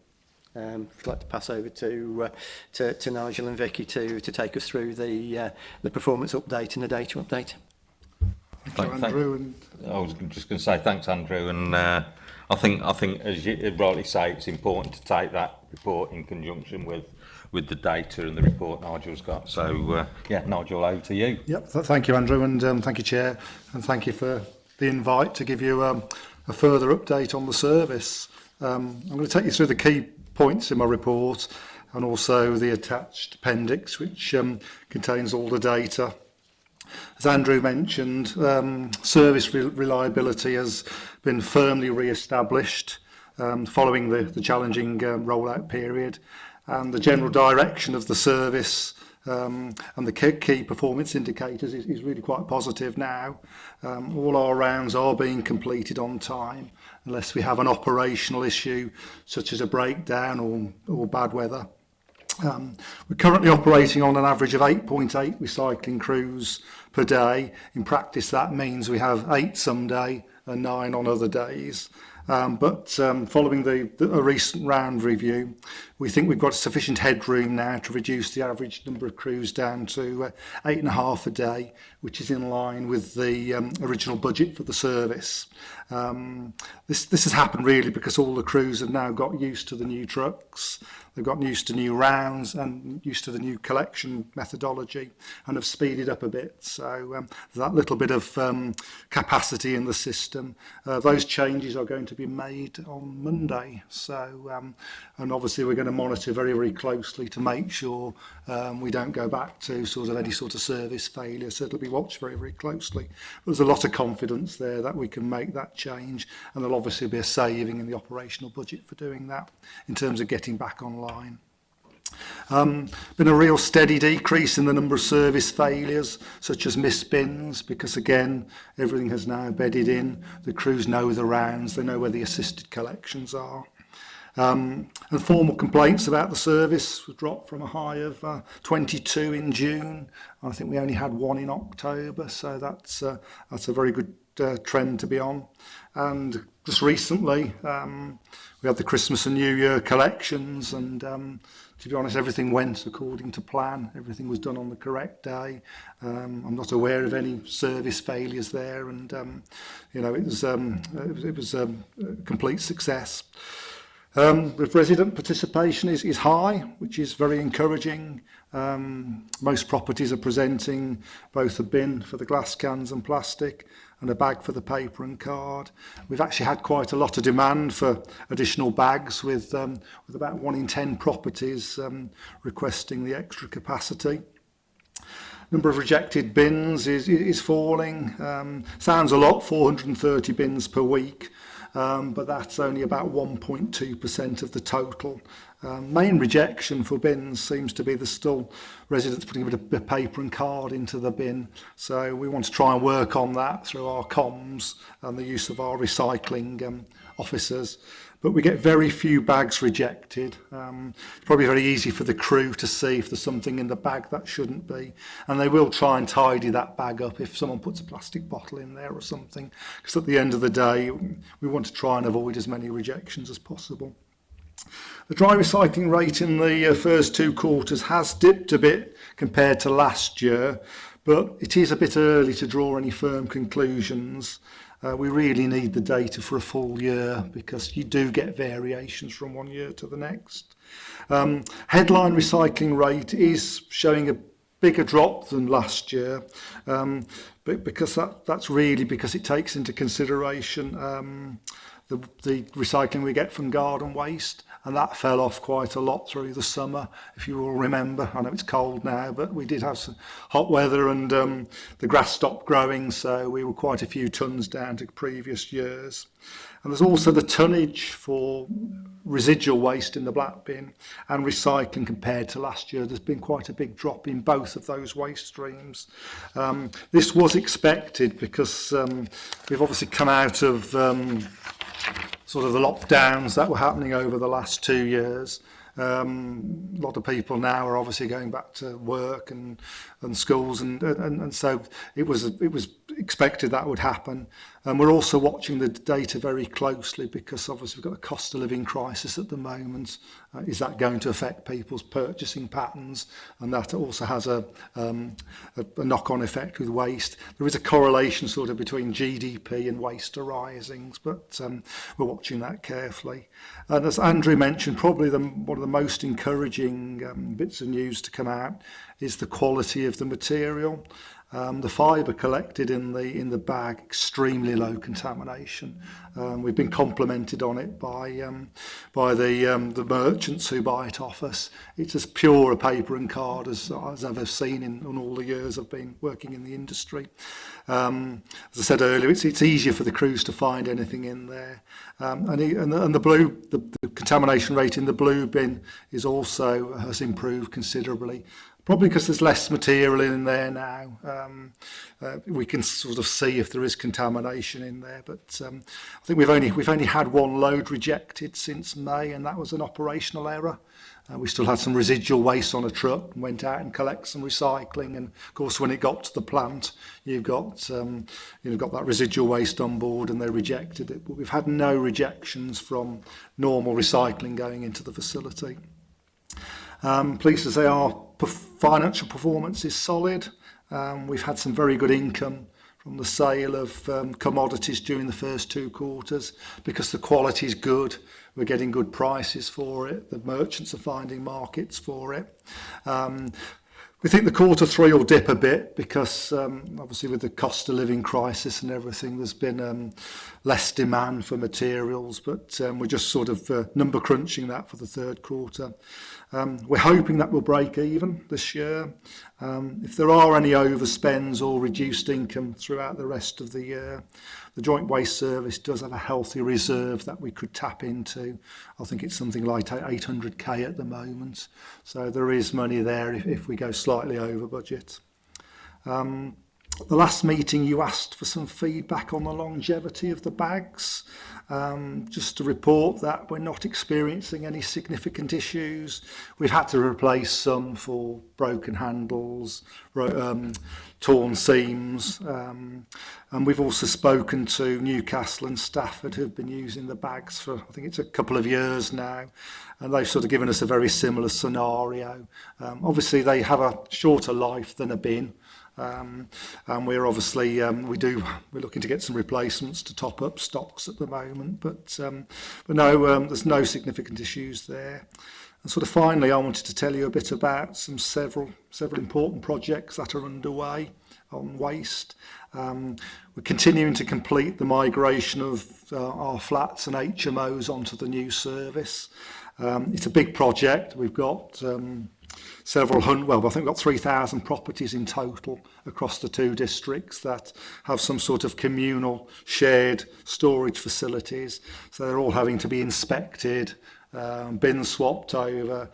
Um, I'd like to pass over to, uh, to, to Nigel and Vicky to, to take us through the, uh, the performance update and the data update. Thank you, Andrew. Thank, and... I was just going to say thanks, Andrew. And uh, I think I think as you rightly say, it's important to take that report in conjunction with with the data and the report Nigel's got. So uh, yeah, Nigel, over to you. Yep. Th thank you, Andrew, and um, thank you, Chair, and thank you for the invite to give you. Um, a further update on the service. Um, I'm going to take you through the key points in my report and also the attached appendix which um, contains all the data. As Andrew mentioned, um, service re reliability has been firmly re-established um, following the, the challenging um, rollout period and the general direction of the service um, and the key performance indicators is, is really quite positive now Um, all our rounds are being completed on time unless we have an operational issue such as a breakdown or, or bad weather. Um, we're currently operating on an average of 8.8 recycling crews per day. In practice that means we have eight some day and nine on other days. Um, but um, following the, the, a recent round review, we think we've got sufficient headroom now to reduce the average number of crews down to uh, eight and a half a day, which is in line with the um, original budget for the service. Um, this, this has happened really because all the crews have now got used to the new trucks. They've gotten used to new rounds and used to the new collection methodology and have speeded up a bit. So um, that little bit of um, capacity in the system, uh, those changes are going to be made on Monday. So, um, and obviously we're going to monitor very, very closely to make sure um, we don't go back to sort of any sort of service failure. So it'll be watched very, very closely. But there's a lot of confidence there that we can make that change. And there'll obviously be a saving in the operational budget for doing that in terms of getting back online. Um, been a real steady decrease in the number of service failures, such as missed bins, because again, everything has now bedded in. The crews know the rounds, they know where the assisted collections are. Um, and formal complaints about the service was dropped from a high of uh, 22 in June. I think we only had one in October, so that's uh, that's a very good uh, trend to be on. And just recently, um, we had the Christmas and New Year collections, and um, to be honest, everything went according to plan. Everything was done on the correct day. Um, I'm not aware of any service failures there, and um, you know it was um, it was, it was um, a complete success. Um, the resident participation is, is high, which is very encouraging. Um, most properties are presenting both a bin for the glass cans and plastic and a bag for the paper and card. We've actually had quite a lot of demand for additional bags with, um, with about one in 10 properties um, requesting the extra capacity. number of rejected bins is, is falling. Um, sounds a lot, 430 bins per week, um, but that's only about 1.2% of the total. Um, main rejection for bins seems to be the still residents putting a bit of paper and card into the bin. So we want to try and work on that through our comms and the use of our recycling um, officers but we get very few bags rejected. Um, it's probably very easy for the crew to see if there's something in the bag that shouldn't be. And they will try and tidy that bag up if someone puts a plastic bottle in there or something. Because at the end of the day, we want to try and avoid as many rejections as possible. The dry recycling rate in the uh, first two quarters has dipped a bit compared to last year, but it is a bit early to draw any firm conclusions. Uh, we really need the data for a full year because you do get variations from one year to the next. Um, headline recycling rate is showing a bigger drop than last year, um, but because that, that's really because it takes into consideration um, the, the recycling we get from garden waste and that fell off quite a lot through the summer, if you will remember. I know it's cold now, but we did have some hot weather and um, the grass stopped growing, so we were quite a few tons down to previous years. And there's also the tonnage for residual waste in the black bin and recycling compared to last year. There's been quite a big drop in both of those waste streams. Um, this was expected because um, we've obviously come out of um, sort of the lockdowns that were happening over the last two years. Um, a lot of people now are obviously going back to work and and schools, and and, and so it was it was expected that would happen. And we're also watching the data very closely because obviously we've got a cost of living crisis at the moment. Uh, is that going to affect people's purchasing patterns? And that also has a, um, a, a knock-on effect with waste. There is a correlation sort of between GDP and waste arisings, but um, we're watching that carefully. And as Andrew mentioned, probably the, one of the most encouraging um, bits of news to come out is the quality of the material. Um, the fibre collected in the in the bag extremely low contamination. Um, we've been complimented on it by um, by the um, the merchants who buy it off us. It's as pure a paper and card as, as I've ever seen in, in all the years I've been working in the industry. Um, as I said earlier, it's it's easier for the crews to find anything in there, um, and, he, and the, and the blue the, the contamination rate in the blue bin is also has improved considerably probably because there's less material in there now. Um, uh, we can sort of see if there is contamination in there, but um, I think we've only we've only had one load rejected since May, and that was an operational error. Uh, we still had some residual waste on a truck and went out and collect some recycling. And of course, when it got to the plant, you've got um, you've got that residual waste on board, and they rejected it. But we've had no rejections from normal recycling going into the facility. Um, pleased to say our financial performance is solid. Um, we've had some very good income from the sale of um, commodities during the first two quarters because the quality is good. We're getting good prices for it. The merchants are finding markets for it. Um, we think the quarter three will dip a bit because um, obviously with the cost of living crisis and everything, there's been um, less demand for materials, but um, we're just sort of uh, number crunching that for the third quarter. Um, we're hoping that will break even this year. Um, if there are any overspends or reduced income throughout the rest of the year, the Joint Waste Service does have a healthy reserve that we could tap into. I think it's something like 800k at the moment. So there is money there if, if we go slightly over budget. Um, the last meeting you asked for some feedback on the longevity of the bags. Um, just to report that we're not experiencing any significant issues. We've had to replace some for broken handles, um, torn seams. Um, and we've also spoken to Newcastle and Stafford who've been using the bags for, I think it's a couple of years now. And they've sort of given us a very similar scenario. Um, obviously, they have a shorter life than a bin. Um, and we're obviously, um, we do, we're looking to get some replacements to top up stocks at the moment, but, um, but no, um, there's no significant issues there. And sort of finally, I wanted to tell you a bit about some several, several important projects that are underway on waste. Um, we're continuing to complete the migration of uh, our flats and HMOs onto the new service. Um, it's a big project. We've got um, several hundred, well, I think we've got 3,000 properties in total across the two districts that have some sort of communal shared storage facilities. So they're all having to be inspected, um, bin swapped over,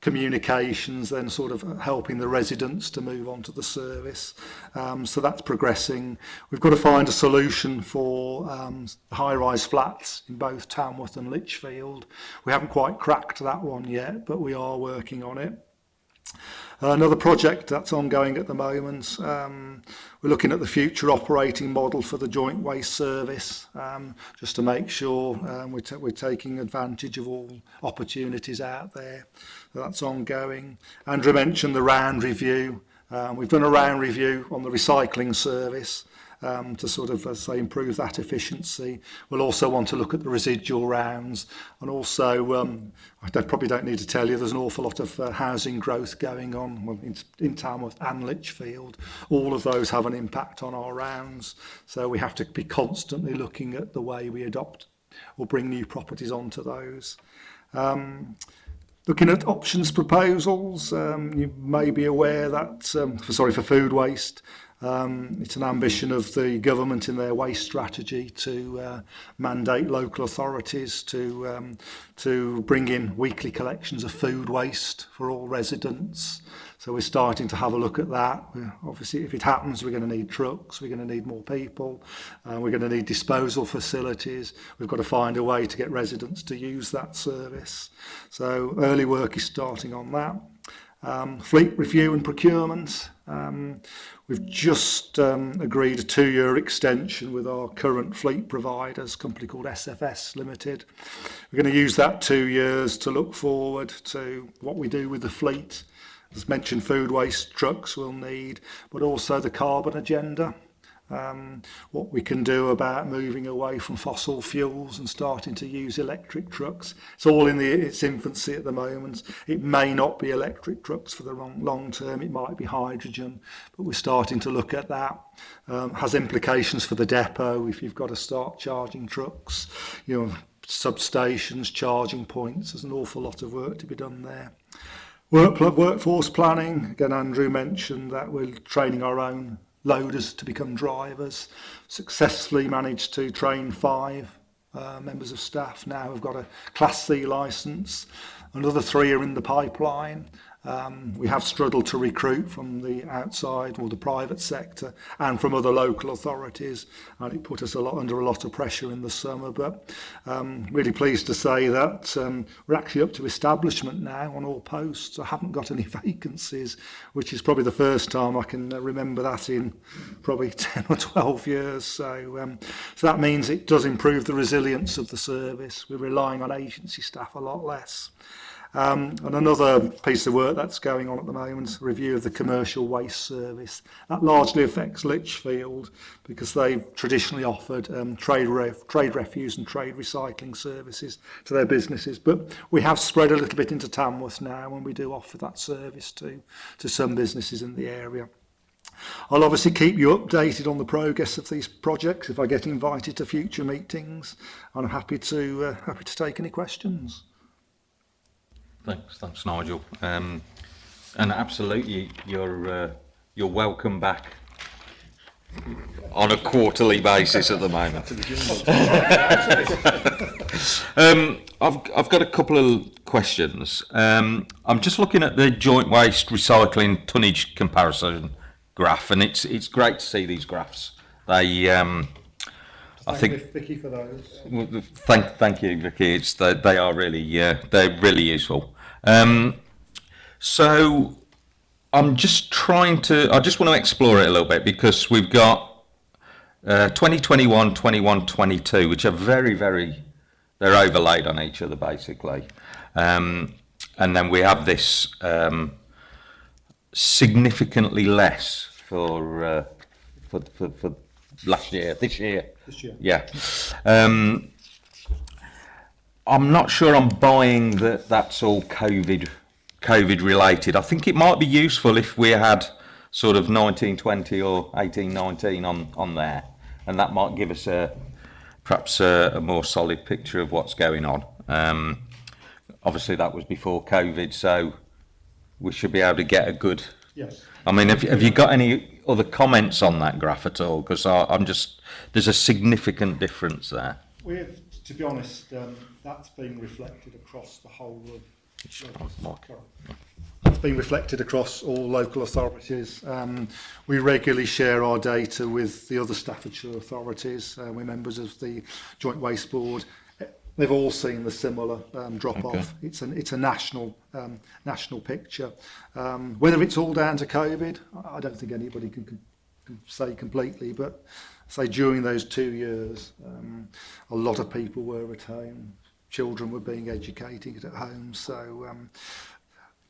communications, then sort of helping the residents to move on to the service. Um, so that's progressing. We've got to find a solution for um, high-rise flats in both Tamworth and Litchfield. We haven't quite cracked that one yet, but we are working on it. Uh, another project that's ongoing at the moment, um, we're looking at the future operating model for the joint waste service, um, just to make sure um, we're, we're taking advantage of all opportunities out there. So that's ongoing. Andrew mentioned the round review. Um, we've done a round review on the recycling service um, to sort of, uh, say, improve that efficiency. We'll also want to look at the residual rounds and also, um, I don't, probably don't need to tell you, there's an awful lot of uh, housing growth going on in, in Tamworth and Lichfield. All of those have an impact on our rounds. So we have to be constantly looking at the way we adopt or bring new properties onto those. Um, Looking at options proposals, um, you may be aware that, um, for, sorry, for food waste, Um, it's an ambition of the government in their waste strategy to uh, mandate local authorities to um, to bring in weekly collections of food waste for all residents. So we're starting to have a look at that. We're, obviously, if it happens, we're going to need trucks, we're going to need more people, uh, we're going to need disposal facilities. We've got to find a way to get residents to use that service. So early work is starting on that. Um, fleet review and procurement. Um, We've just um, agreed a two-year extension with our current fleet providers, a company called SFS Limited. We're going to use that two years to look forward to what we do with the fleet. As mentioned, food waste trucks we'll need, but also the carbon agenda um, what we can do about moving away from fossil fuels and starting to use electric trucks. It's all in the, its infancy at the moment. It may not be electric trucks for the long, long term, it might be hydrogen, but we're starting to look at that. Um, has implications for the depot if you've got to start charging trucks, you know, substations, charging points. There's an awful lot of work to be done there. Work, workforce planning, again, Andrew mentioned that we're training our own loaders to become drivers, successfully managed to train five uh, members of staff now have got a Class C licence. Another three are in the pipeline Um, we have struggled to recruit from the outside or the private sector and from other local authorities and it put us a lot under a lot of pressure in the summer but um, really pleased to say that um, we're actually up to establishment now on all posts. I haven't got any vacancies which is probably the first time I can uh, remember that in probably 10 or 12 years so, um, so that means it does improve the resilience of the service. We're relying on agency staff a lot less. Um, and another piece of work that's going on at the moment, review of the commercial waste service. That largely affects Lichfield because they've traditionally offered um, trade, ref, trade refuse and trade recycling services to their businesses. But we have spread a little bit into Tamworth now and we do offer that service to, to some businesses in the area. I'll obviously keep you updated on the progress of these projects if I get invited to future meetings. I'm happy to uh, happy to take any questions. Thanks, thanks, Nigel. Um, and absolutely, you're uh, you're welcome back on a quarterly basis at the moment. um, I've I've got a couple of questions. Um, I'm just looking at the joint waste recycling tonnage comparison graph, and it's it's great to see these graphs. They um, I think Vicky for those. Well, thank, thank you, Vicky. It's they, they are really, yeah, uh, they're really useful. Um, so I'm just trying to, I just want to explore it a little bit because we've got uh, 2021, 21, 22, which are very, very, they're overlaid on each other basically. Um, and then we have this um, significantly less for, uh, for, for, for, last year, this year. This year. Yeah. Um, I'm not sure I'm buying that that's all COVID COVID related. I think it might be useful if we had sort of 1920 or 1819 on on there, and that might give us a perhaps a, a more solid picture of what's going on. Um, obviously, that was before COVID, so we should be able to get a good. Yes. I mean, have, have you got any other comments on that graph at all? Because I'm just there's a significant difference there. We've, to be honest. Um That's being reflected across the whole of that's been reflected across all local authorities. Um, we regularly share our data with the other Staffordshire authorities. Uh, we're members of the Joint Waste Board. They've all seen the similar um, drop-off. Okay. It's, an, it's a national um, national picture. Um, whether it's all down to COVID, I don't think anybody can, can, can say completely, but say during those two years, um, a lot of people were at home children were being educated at home. So um,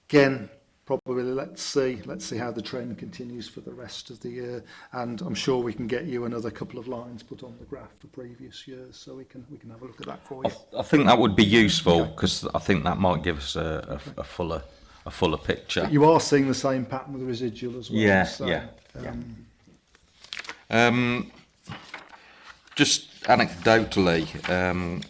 again, probably let's see let's see how the trend continues for the rest of the year and I'm sure we can get you another couple of lines put on the graph for previous years so we can we can have a look at that for you I, think that would be useful because okay. I think that might give us a, a, okay. a fuller a fuller picture but you are seeing the same pattern with the residual as well yeah so, yeah, um, yeah um just anecdotally um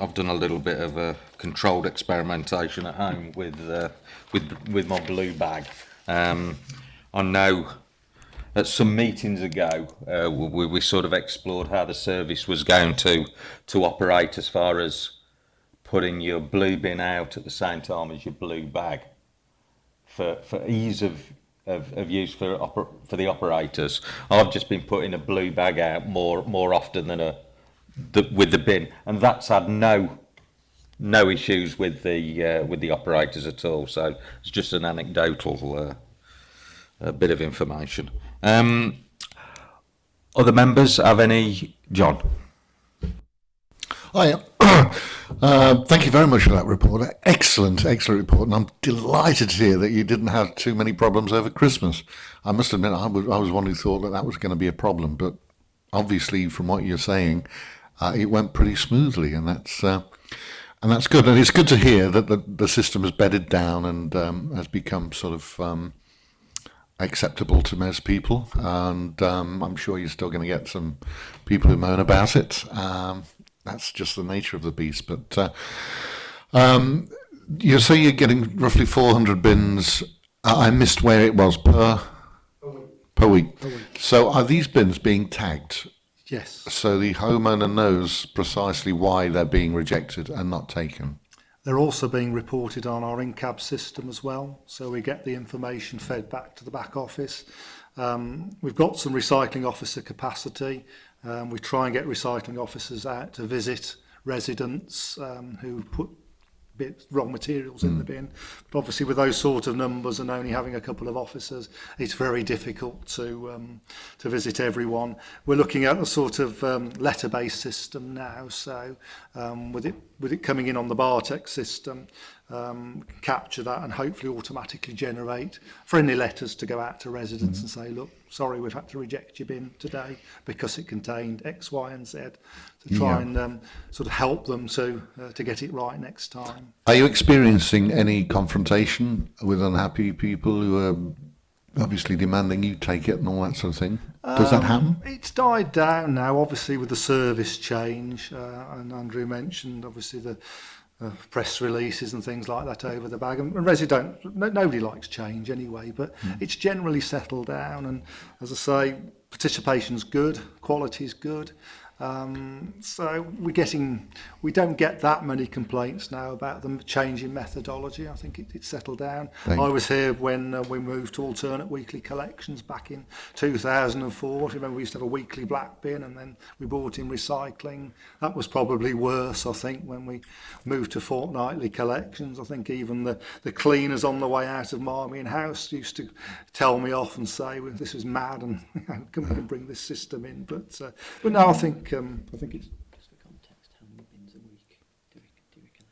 I've done a little bit of a controlled experimentation at home with uh, with with my blue bag. Um, I know at some meetings ago uh, we, we sort of explored how the service was going to to operate as far as putting your blue bin out at the same time as your blue bag for for ease of of, of use for for the operators. I've just been putting a blue bag out more more often than a the, with the bin, and that's had no no issues with the uh, with the operators at all. So it's just an anecdotal uh, bit of information. Um, other members have any? John. Hi. Uh, thank you very much for that report. Excellent, excellent report. And I'm delighted to hear that you didn't have too many problems over Christmas. I must admit, I was, I was one who thought that that was going to be a problem. But obviously, from what you're saying, uh, it went pretty smoothly, and that's uh, and that's good. And it's good to hear that the, the system has bedded down and um, has become sort of um, acceptable to most people. And um, I'm sure you're still going to get some people who moan about it. Um, that's just the nature of the beast. But uh, um, you say you're getting roughly 400 bins. I missed where it was per. Per week. per week. So are these bins being tagged Yes. So the homeowner knows precisely why they're being rejected and not taken. They're also being reported on our in-cab system as well, so we get the information fed back to the back office. Um, we've got some recycling officer capacity. Um, we try and get recycling officers out to visit residents um, who put bits, wrong materials mm. in the hmm. bin. But obviously, with those sort of numbers and only having a couple of officers, it's very difficult to um, to visit everyone. We're looking at a sort of um, letter-based system now, so um, with it with it coming in on the Bartek system, um, capture that and hopefully automatically generate friendly letters to go out to residents mm and mm-hmm. say, look, sorry, we've had to reject your bin today because it contained X, Y, and Z to try yeah. and um, sort of help them to, uh, to get it right next time. Are you experiencing any confrontation with unhappy people who are obviously demanding you take it and all that sort of thing? Does that um, happen? Um, it's died down now, obviously, with the service change. Uh, and Andrew mentioned, obviously, the uh, press releases and things like that over the bag. And, Resi don't, no, nobody likes change anyway, but mm. it's generally settled down. And as I say, participation's good, quality's good. Um, so we're getting, we don't get that many complaints now about the change in methodology. I think it, it's settled down. Thank I was here when uh, we moved to alternate weekly collections back in 2004. If you Remember we used to have a weekly black bin and then we brought in recycling. That was probably worse, I think, when we moved to fortnightly collections. I think even the, the cleaners on the way out of Marmion House used to tell me off and say, well, this is mad and can we bring this system in? But, uh, but now I think um, I think it's. Just for context, how many bins a week do we, do we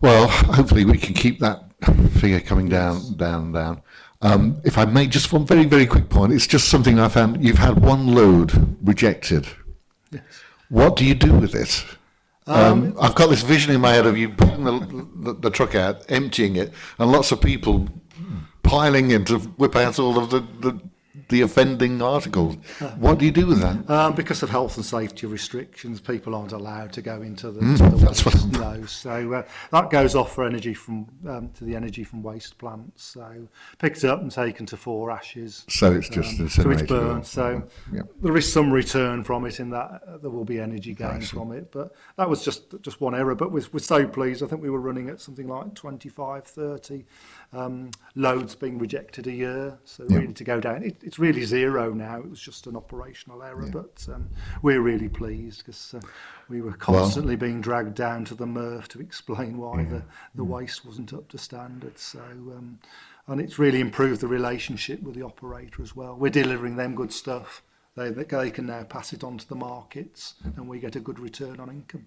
Well, hopefully we can keep that figure coming down, down, down. Um, if I may, just one very, very quick point. It's just something I found. You've had one load rejected. Yes. What do you do with it? Um, um, I've got this vision in my head of you putting the, the, the, truck out, emptying it, and lots of people piling in to whip out all of the, the the offending article. What do you do with that? Um, because of health and safety restrictions, people aren't allowed to go into the, mm, the that's waste what no. So uh, that goes off for energy from um, to the energy from waste plants. So picked up and taken to four ashes. So it's just um, so it's burned. So yeah. there is some return from it in that uh, there will be energy gains from it. But that was just just one error. But we're, we're so pleased. I think we were running at something like 25, 30 um, loads being rejected a year, so yeah. really to go down. It, it's really zero now. It was just an operational error, yeah. but um, we're really pleased because uh, we were constantly well, being dragged down to the MRF to explain why yeah. the, the mm. waste wasn't up to standard. So, um, and it's really improved the relationship with the operator as well. We're delivering them good stuff. They, they can now pass it on to the markets, mm. and we get a good return on income.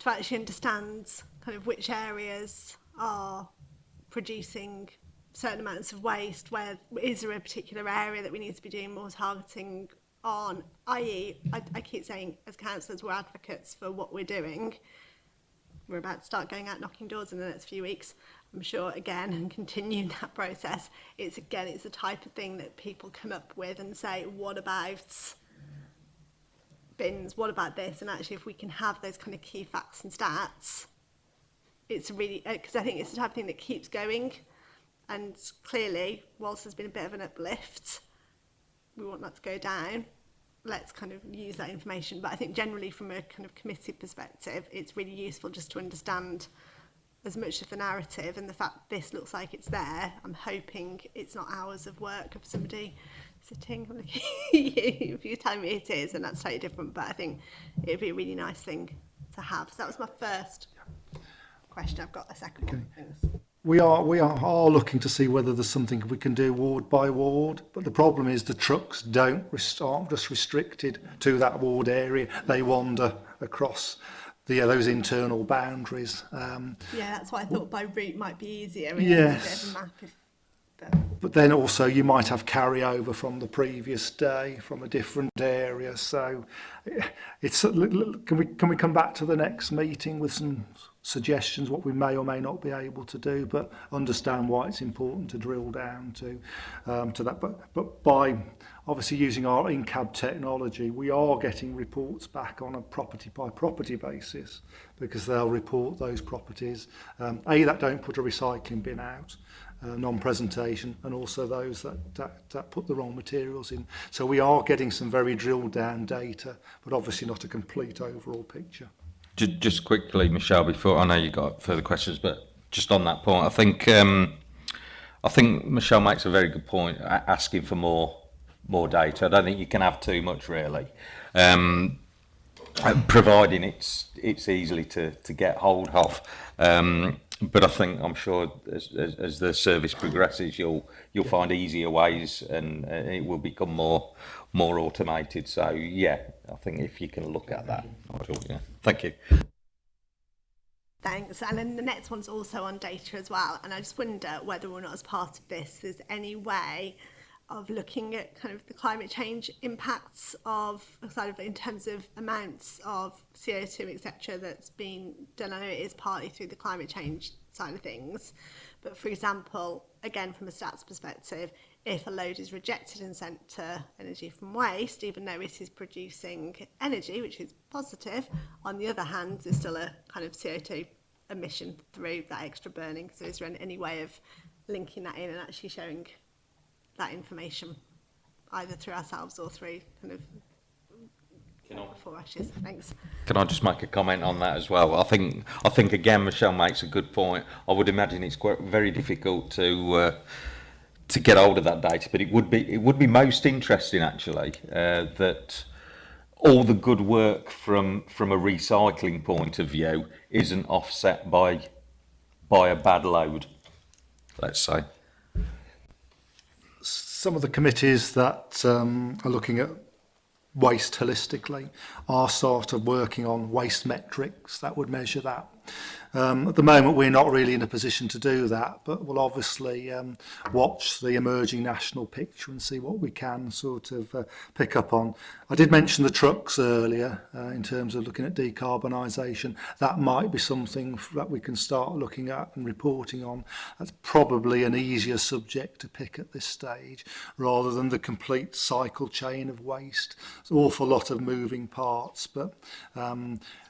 to actually understand kind of which areas are producing certain amounts of waste where is there a particular area that we need to be doing more targeting on i.e I, I keep saying as councillors we're advocates for what we're doing we're about to start going out knocking doors in the next few weeks I'm sure again and continue that process it's again it's the type of thing that people come up with and say what about bins what about this and actually if we can have those kind of key facts and stats it's really because uh, I think it's the type of thing that keeps going And clearly, whilst there's been a bit of an uplift, we want that to go down. Let's kind of use that information. But I think generally from a kind of committee perspective, it's really useful just to understand as much of the narrative and the fact this looks like it's there. I'm hoping it's not hours of work of somebody sitting looking at you if you tell me it is and that's slightly different but I think it'd be a really nice thing to have so that was my first question I've got a second okay. one we are we are, are looking to see whether there's something we can do ward by ward but the problem is the trucks don't aren't just restricted to that ward area they wander across the, yeah, uh, those internal boundaries um, yeah that's why I thought by route might be easier I mean, yes map if but then also you might have carryover from the previous day from a different area so eh, it's can we can we come back to the next meeting with some suggestions, what we may or may not be able to do, but understand why it's important to drill down to, um, to that. But, but by obviously using our in-cab technology, we are getting reports back on a property by property basis because they'll report those properties, um, A, that don't put a recycling bin out, uh, non-presentation and also those that, that, that put the wrong materials in. So we are getting some very drilled down data, but obviously not a complete overall picture. Just quickly, Michelle, before I know you got further questions, but just on that point, I think um, I think Michelle makes a very good point asking for more more data. I don't think you can have too much really, um, providing it's it's easily to, to get hold of. Um, but I think I'm sure as, as, as, the service progresses, you'll you'll find easier ways, and, uh, it will become more more automated. So yeah, I think if you can look at that, yeah. Thank you. Thanks. And then the next one's also on data as well. And I just wonder whether or not as part of this, there's any way of looking at kind of the climate change impacts of sort of in terms of amounts of CO2, etc., that's been done. I know it is partly through the climate change side of things. But for example, again, from a stats perspective, if a load is rejected and sent to energy from waste, even though it is producing energy, which is positive, on the other hand, there's still a kind of CO2 emission through that extra burning. So is there any way of linking that in and actually showing that information, either through ourselves or through kind of can I, before ashes? Thanks. Can I just make a comment on that as well? I think I think again, Michelle makes a good point. I would imagine it's quite very difficult to. Uh, to get hold of that data. But it would be it would be most interesting actually uh, that all the good work from from a recycling point of view isn't offset by by a bad load. Let's say some of the committees that um, are looking at waste holistically are sort of working on waste metrics that would measure that. Um, at the moment, we're not really in a position to do that, but we'll obviously um, watch the emerging national picture and see what we can sort of uh, pick up on. I did mention the trucks earlier uh, in terms of looking at decarbonisation. That might be something that we can start looking at and reporting on. That's probably an easier subject to pick at this stage rather than the complete cycle chain of waste. It's an awful lot of moving parts, but um,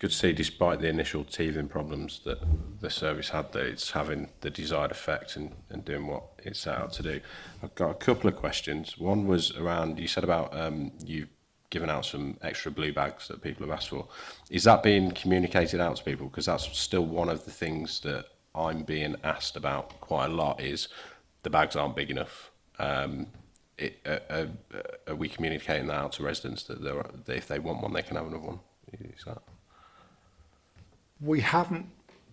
good to see, despite the initial teething problems that the service had, that it's having the desired effect and, and doing what it set out to do. I've got a couple of questions. One was around, you said about um, you given out some extra blue bags that people have asked for. Is that being communicated out to people? Because that's still one of the things that I'm being asked about quite a lot is the bags aren't big enough. Um, it, uh, uh, uh are we communicating that out to residents that, that if they want one, they can have another one? Is that? we haven't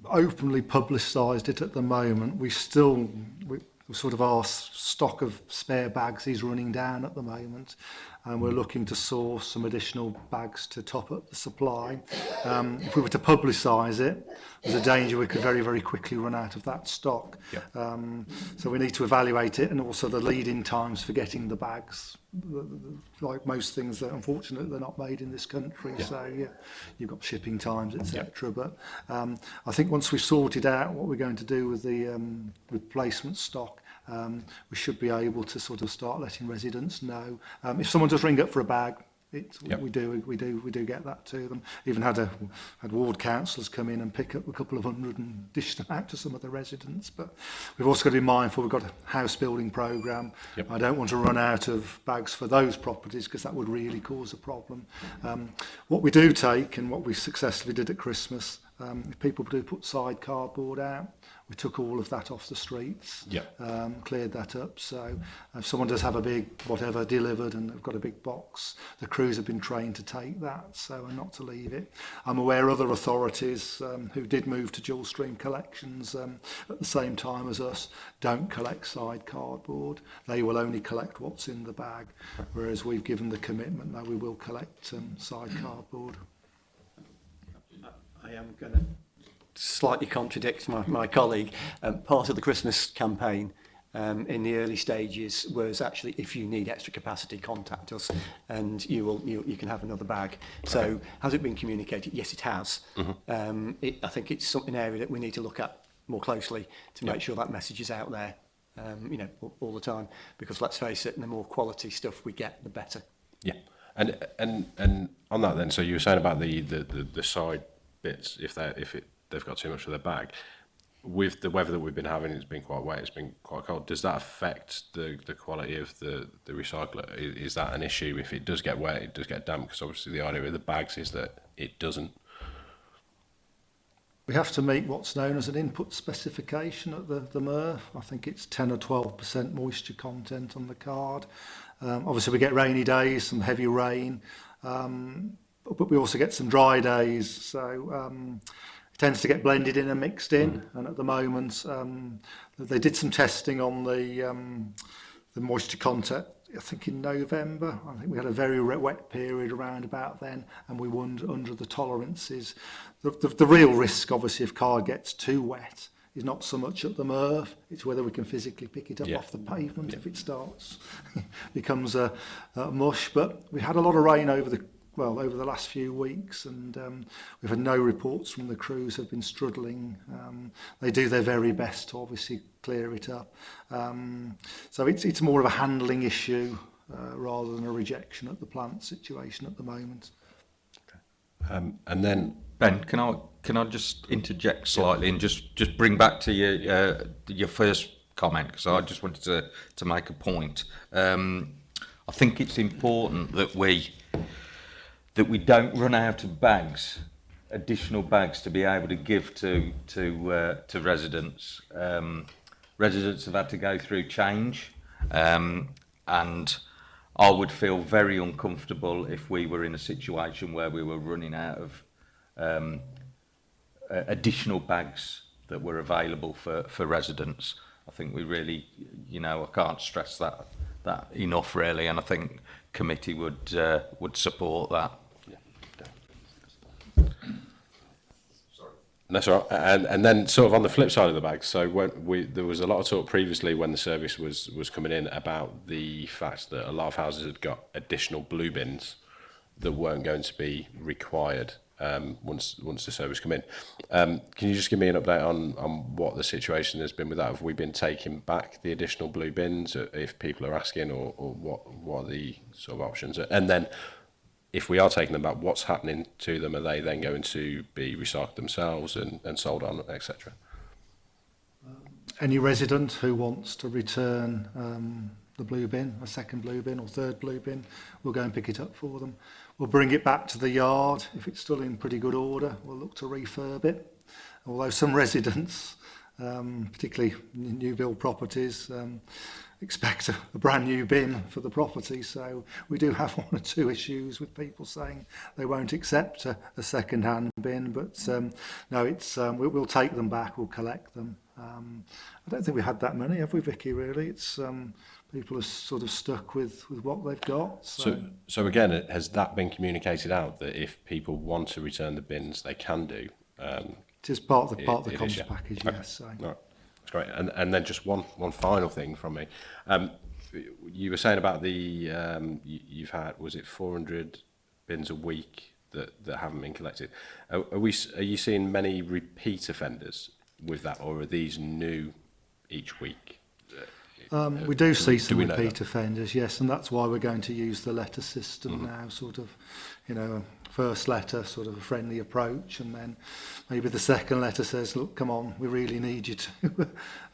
openly publicised it at the moment. We still, we, sort of our stock of spare bags is running down at the moment and we're looking to source some additional bags to top up the supply. Um, if we were to publicise it, there's a danger we could very, very quickly run out of that stock. Yep. Um, so we need to evaluate it and also the lead-in times for getting the bags. Like most things, that unfortunately they're not made in this country. Yeah. So yeah, you've got shipping times, etc. Yep. But um, I think once we've sorted out what we're going to do with the um, replacement stock, um, we should be able to sort of start letting residents know. Um, if someone does ring up for a bag, it's, yep. we do we do we do get that to them even had a had ward councillors come in and pick up a couple of hundred and dish them out to some of the residents but we've also got to be mindful we've got a house building program yep. I don't want to run out of bags for those properties because that would really cause a problem um, what we do take and what we successfully did at Christmas um, if people do put side cardboard out we took all of that off the streets, yeah. um, cleared that up. So if someone does have a big whatever delivered and they've got a big box, the crews have been trained to take that, so and not to leave it. I'm aware other authorities um, who did move to dual stream collections um, at the same time as us don't collect side cardboard. They will only collect what's in the bag, whereas we've given the commitment that we will collect um, side cardboard. I am going to slightly contradict my, my colleague, um, part of the Christmas campaign um, in the early stages was actually if you need extra capacity, contact us and you will you, you can have another bag. So has it been communicated? Yes, it has. Mm -hmm. um, it, I think it's something area that we need to look at more closely to yeah. make sure that message is out there, um, you know, all, all the time. Because let's face it, the more quality stuff we get, the better. Yeah, and and and on that then, so you were saying about the the the, the side bits, if that if it they've got too much of their bag. With the weather that we've been having, it's been quite wet, it's been quite cold. Does that affect the, the quality of the, the recycler? Is, is that an issue if it does get wet, it does get damp? Because obviously the idea of the bags is that it doesn't. We have to meet what's known as an input specification at the, the MRF. I think it's 10 or 12% moisture content on the card. Um, obviously, we get rainy days, some heavy rain, um, but we also get some dry days. So um, tends to get blended in and mixed in. Mm. And at the moment, um, they did some testing on the um, the moisture content. I think in November, I think we had a very wet period around about then, and we were under the tolerances. The, the, the real risk, obviously, if car gets too wet, is not so much at the Merv, it's whether we can physically pick it up yeah. off the pavement yeah. if it starts, becomes a, a mush. But we had a lot of rain over the well, over the last few weeks, and um, we've had no reports from the crews have been struggling. Um, they do their very best to obviously clear it up. Um, so it's, it's more of a handling issue uh, rather than a rejection at the plant situation at the moment. Um, and then Ben, can I can I just interject slightly and just just bring back to your uh, your first comment because I just wanted to to make a point. Um, I think it's important that we that we don't run out of bags, additional bags to be able to give to to uh, to residents. Um, residents have had to go through change, um, and I would feel very uncomfortable if we were in a situation where we were running out of um, uh, additional bags that were available for for residents. I think we really, you know, I can't stress that that enough really, and I think committee would uh, would support that. That's right. And and then sort of on the flip side of the bag, so when we there was a lot of talk previously when the service was was coming in about the fact that a lot of houses had got additional blue bins that weren't going to be required um, once once the service come in. Um, can you just give me an update on on what the situation has been with that? Have we been taking back the additional blue bins uh, if people are asking, or, or what what are the sort of options? And then if we are taking them back, what's happening to them? Are they then going to be recycled themselves and, and sold on, etc.? Um, any resident who wants to return um, the blue bin, a second blue bin or third blue bin, we'll go and pick it up for them. We'll bring it back to the yard. If it's still in pretty good order, we'll look to refurb it. Although some residents, um, particularly new build properties, um, expect a, a brand new bin for the property. So we do have one or two issues with people saying they won't accept a, a second-hand bin, but um, no, it's um, we, we'll take them back, we'll collect them. Um, I don't think we had that many, have we, Vicky? Really, it's um, people are sort of stuck with with what they've got. So. so, so again, has that been communicated out that if people want to return the bins, they can do? Um, it is part of the part of the comms is, yeah. package, okay. yes. So. Right. That's great. And, and then just one, one final thing from me. Um, you were saying about the, um, you, you've had, was it 400 bins a week that, that haven't been collected? Are, are, we, are you seeing many repeat offenders with that, or are these new each week? Um, uh, we do see some do repeat offenders, yes, and that's why we're going to use the letter system mm -hmm. now, sort of, you know, first letter, sort of a friendly approach, and then maybe the second letter says, look, come on, we really need you to.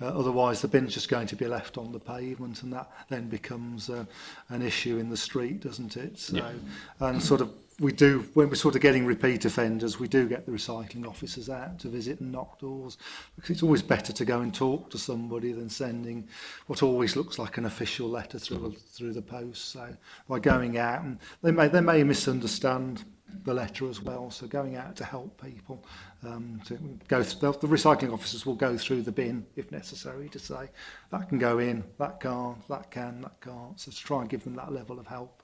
uh, otherwise, the bin's just going to be left on the pavement, and that then becomes uh, an issue in the street, doesn't it? So, yeah. and sort of we do, when we're sort of getting repeat offenders, we do get the recycling officers out to visit and knock doors. Because it's always better to go and talk to somebody than sending what always looks like an official letter through, through the post. So by going out, and they may, they may misunderstand the letter as well. So going out to help people. Um, to go th the recycling officers will go through the bin if necessary to say that can go in, that can't, that can, that can't. So to try and give them that level of help.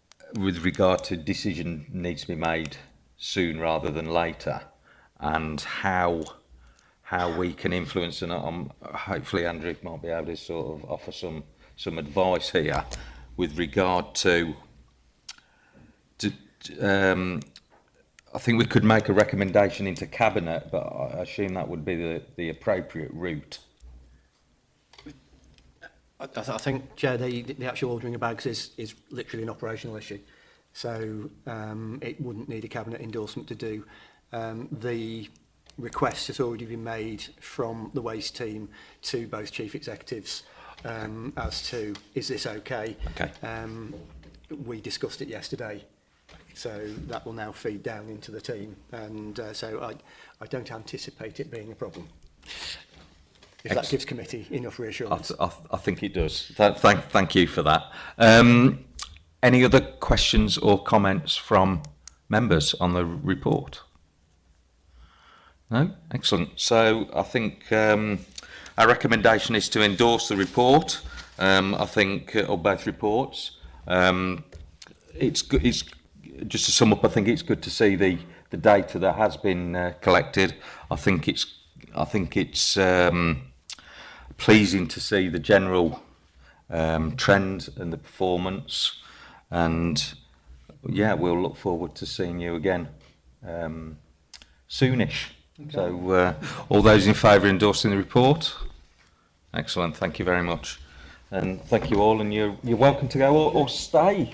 with regard to decision needs to be made soon rather than later and how how we can influence and um, hopefully Andrew might be able to sort of offer some some advice here with regard to, to um, I think we could make a recommendation into cabinet but I assume that would be the, the appropriate route I, I, th I think, Chair, the, the actual ordering of bags is, is literally an operational issue. So um, it wouldn't need a cabinet endorsement to do. Um, the request has already been made from the waste team to both chief executives um, as to is this okay? Okay. Um, we discussed it yesterday. So that will now feed down into the team. And uh, so I, I don't anticipate it being a problem. if that gives committee enough reassurance. I, I, I think it does. Th thank, thank you for that. Um, any other questions or comments from members on the report? No? Excellent. So I think um, our recommendation is to endorse the report. Um, I think, uh, or both reports. Um, it's, good, it's just to sum up, I think it's good to see the, the data that has been uh, collected. I think it's, I think it's, um, pleasing to see the general um, trend and the performance. And yeah, we'll look forward to seeing you again um, soonish. Okay. So uh, all those in favour endorsing the report? Excellent, thank you very much. And thank you all, and you're, you're welcome to go or, or stay.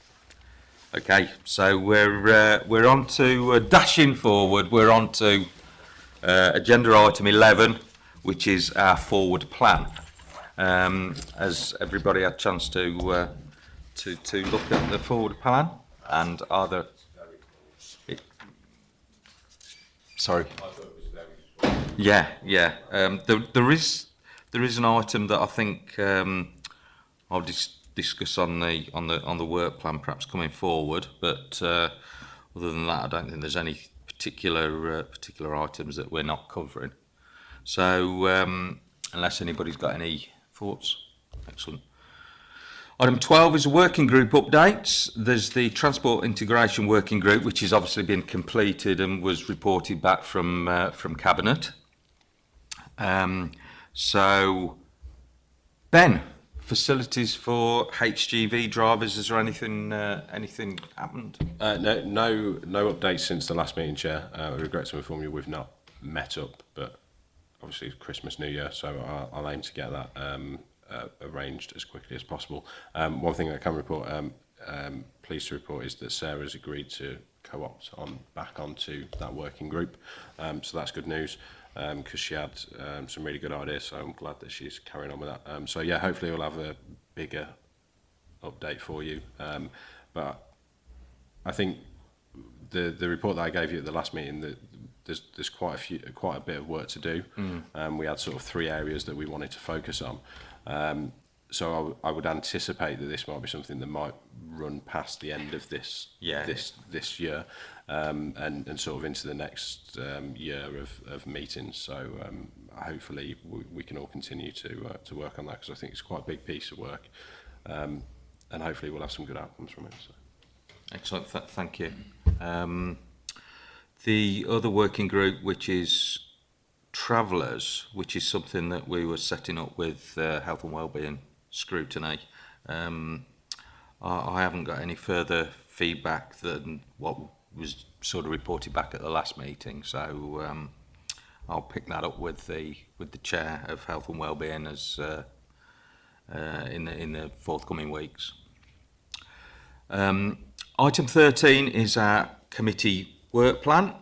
okay, so we're uh, we're on to uh, dashing forward. We're on to uh, agenda item eleven, which is our forward plan. Um, as everybody had a chance to uh, to to look at the forward plan and other. It, sorry. Yeah, yeah. Um, there, there is there is an item that I think um, I'll dis discuss on the on the on the work plan perhaps coming forward. But uh, other than that, I don't think there's any particular uh, particular items that we're not covering. So um, unless anybody's got any thoughts, excellent. Item 12 is working group updates. There's the Transport Integration Working Group, which has obviously been completed and was reported back from, uh, from Cabinet. Um, so, Ben, facilities for HGV drivers, is there anything, uh, anything happened? Uh, no, no, no updates since the last meeting, Chair. Uh, I regret to inform you we've not met up, but obviously Christmas, New Year, so I'll, I'll aim to get that um, uh, arranged as quickly as possible. Um, one thing I can report, um, um, pleased to report, is that Sarah's agreed to co-opt on back onto that working group. Um, so that's good news because um, she had um, some really good ideas. So I'm glad that she's carrying on with that. Um, so yeah, hopefully we'll have a bigger update for you. Um, but I think the the report that I gave you at the last meeting that there's there's quite a few quite a bit of work to do. Mm. Um, we had sort of three areas that we wanted to focus on. Um, so I, I would anticipate that this might be something that might run past the end of this yeah, this yeah. this year um, and and sort of into the next um, year of, of meetings so um, hopefully we, we can all continue to uh, to work on that because I think it's quite a big piece of work um, and hopefully we'll have some good outcomes from it so excellent Th thank you um, the other working group which is travellers, which is something that we were setting up with uh, Health and Wellbeing Scrutiny, um, I, I haven't got any further feedback than what was sort of reported back at the last meeting. So um, I'll pick that up with the with the chair of Health and Wellbeing as uh, uh, in the in the forthcoming weeks. Um, item 13 is our committee work plan.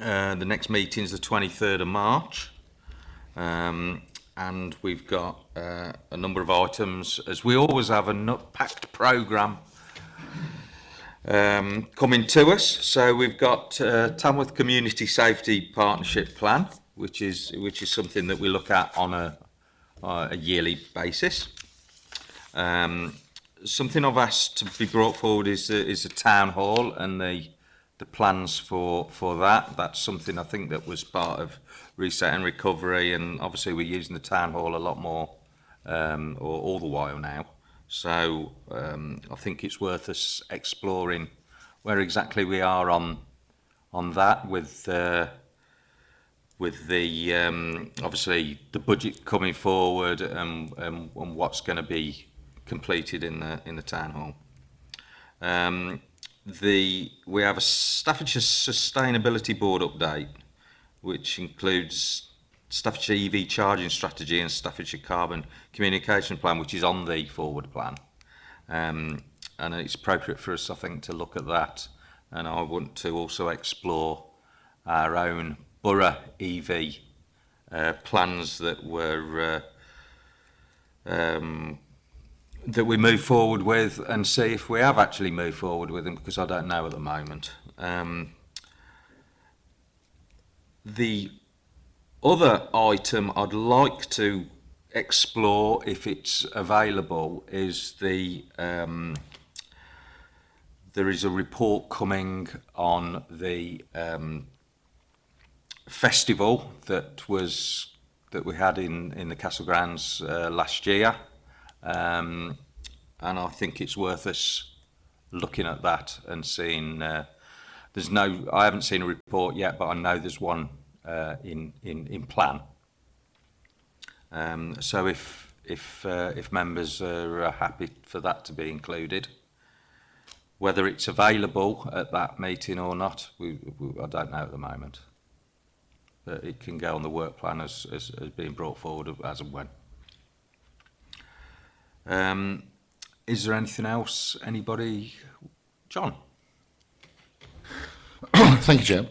Uh, the next meeting is the 23rd of March. Um, and we've got uh, a number of items, as we always have a nut-packed programme um, coming to us. So we've got uh, Tamworth Community Safety Partnership Plan, which is which is something that we look at on a, uh, a yearly basis. Um, something I've asked to be brought forward is the, is the town hall and the the plans for for that. That's something I think that was part of reset and recovery, and obviously we're using the town hall a lot more, um, or all the while now. So um, I think it's worth us exploring where exactly we are on on that with uh, with the um, obviously the budget coming forward and, and, and what's going to be completed in the in the town hall. Um, the we have a Staffordshire Sustainability Board update, which includes Staffordshire EV charging strategy and Staffordshire Carbon Communication Plan, which is on the forward plan. Um, and it's appropriate for us, I think, to look at that. And I want to also explore our own borough EV uh, plans that were uh, um, that we move forward with and see if we have actually moved forward with them because I don't know at the moment. Um, the other item I'd like to explore if it's available is the um, there is a report coming on the um, festival that was that we had in in the Castle Grounds uh, last year Um, and I think it's worth us looking at that and seeing. Uh, there's no, I haven't seen a report yet, but I know there's one uh, in, in in plan. Um, so if if uh, if members are uh, happy for that to be included, whether it's available at that meeting or not, we, we I don't know at the moment. But it can go on the work plan as, as, as being brought forward as and when. Um, is there anything else? Anybody? John? Thank you, Chair.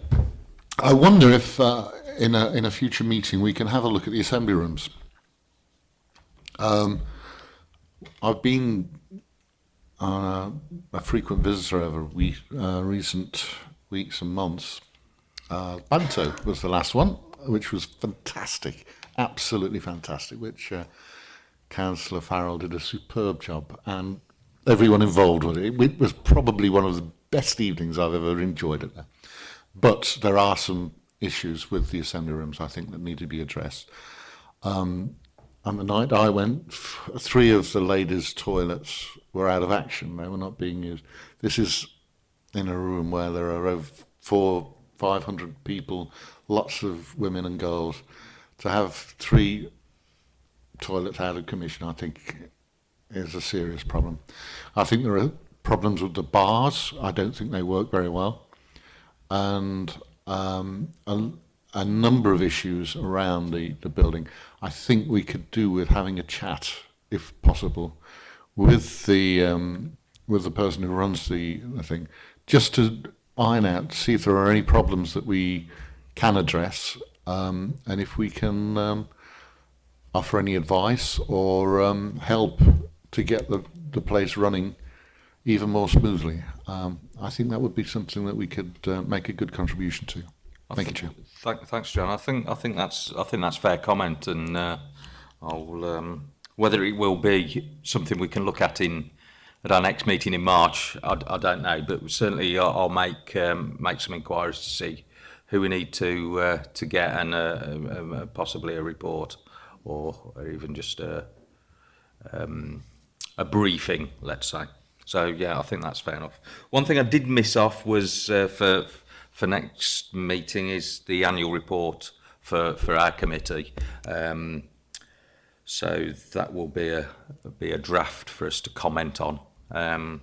I wonder if uh, in, a, in a future meeting we can have a look at the assembly rooms. Um, I've been uh, a frequent visitor over we, uh, recent weeks and months. Uh, Banto was the last one, which was fantastic, absolutely fantastic, which uh, Councillor Farrell did a superb job and everyone involved with it. It was probably one of the best evenings I've ever enjoyed it there. But there are some issues with the assembly rooms, I think, that need to be addressed. Um, and the night I went, three of the ladies' toilets were out of action. They were not being used. This is in a room where there are over four, 500 people, lots of women and girls. To have three toilets out of commission, I think, is a serious problem. I think there are problems with the bars. I don't think they work very well. And um, a, a, number of issues around the, the building. I think we could do with having a chat, if possible, with the um, with the person who runs the, the thing, just to iron out, see if there are any problems that we can address, um, and if we can um, offer any advice or um, help to get the, the place running even more smoothly. Um, I think that would be something that we could uh, make a good contribution to. I Thank you, Chair. Th thanks, John. I think I think that's I think that's fair comment, and uh, I'll um, whether it will be something we can look at in at our next meeting in March. I, I don't know, but certainly I'll, I'll make um, make some inquiries to see who we need to uh, to get and uh, uh, uh, possibly a report or, or even just a, um, a briefing, let's say. So yeah, I think that's fair enough. One thing I did miss off was uh, for for next meeting is the annual report for for our committee. Um, so that will be a be a draft for us to comment on um,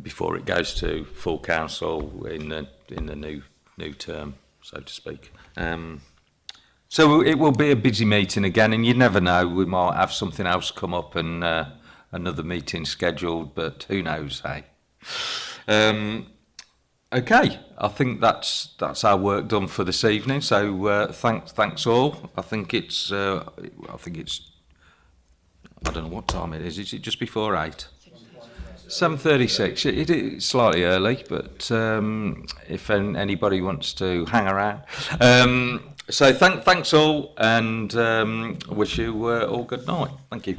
before it goes to full council in the in the new new term, so to speak. Um, So it will be a busy meeting again, and you never know, we might have something else come up and uh, another meeting scheduled, but who knows, hey? Um, okay, I think that's that's our work done for this evening. So uh, thanks, thanks all. I think it's, uh, I think it's, I don't know what time it is. Is it just before eight? 7.36, it is slightly early, but um, if anybody wants to hang around. Um, so thank, thanks all, and um, wish you uh, all good night. Thank you.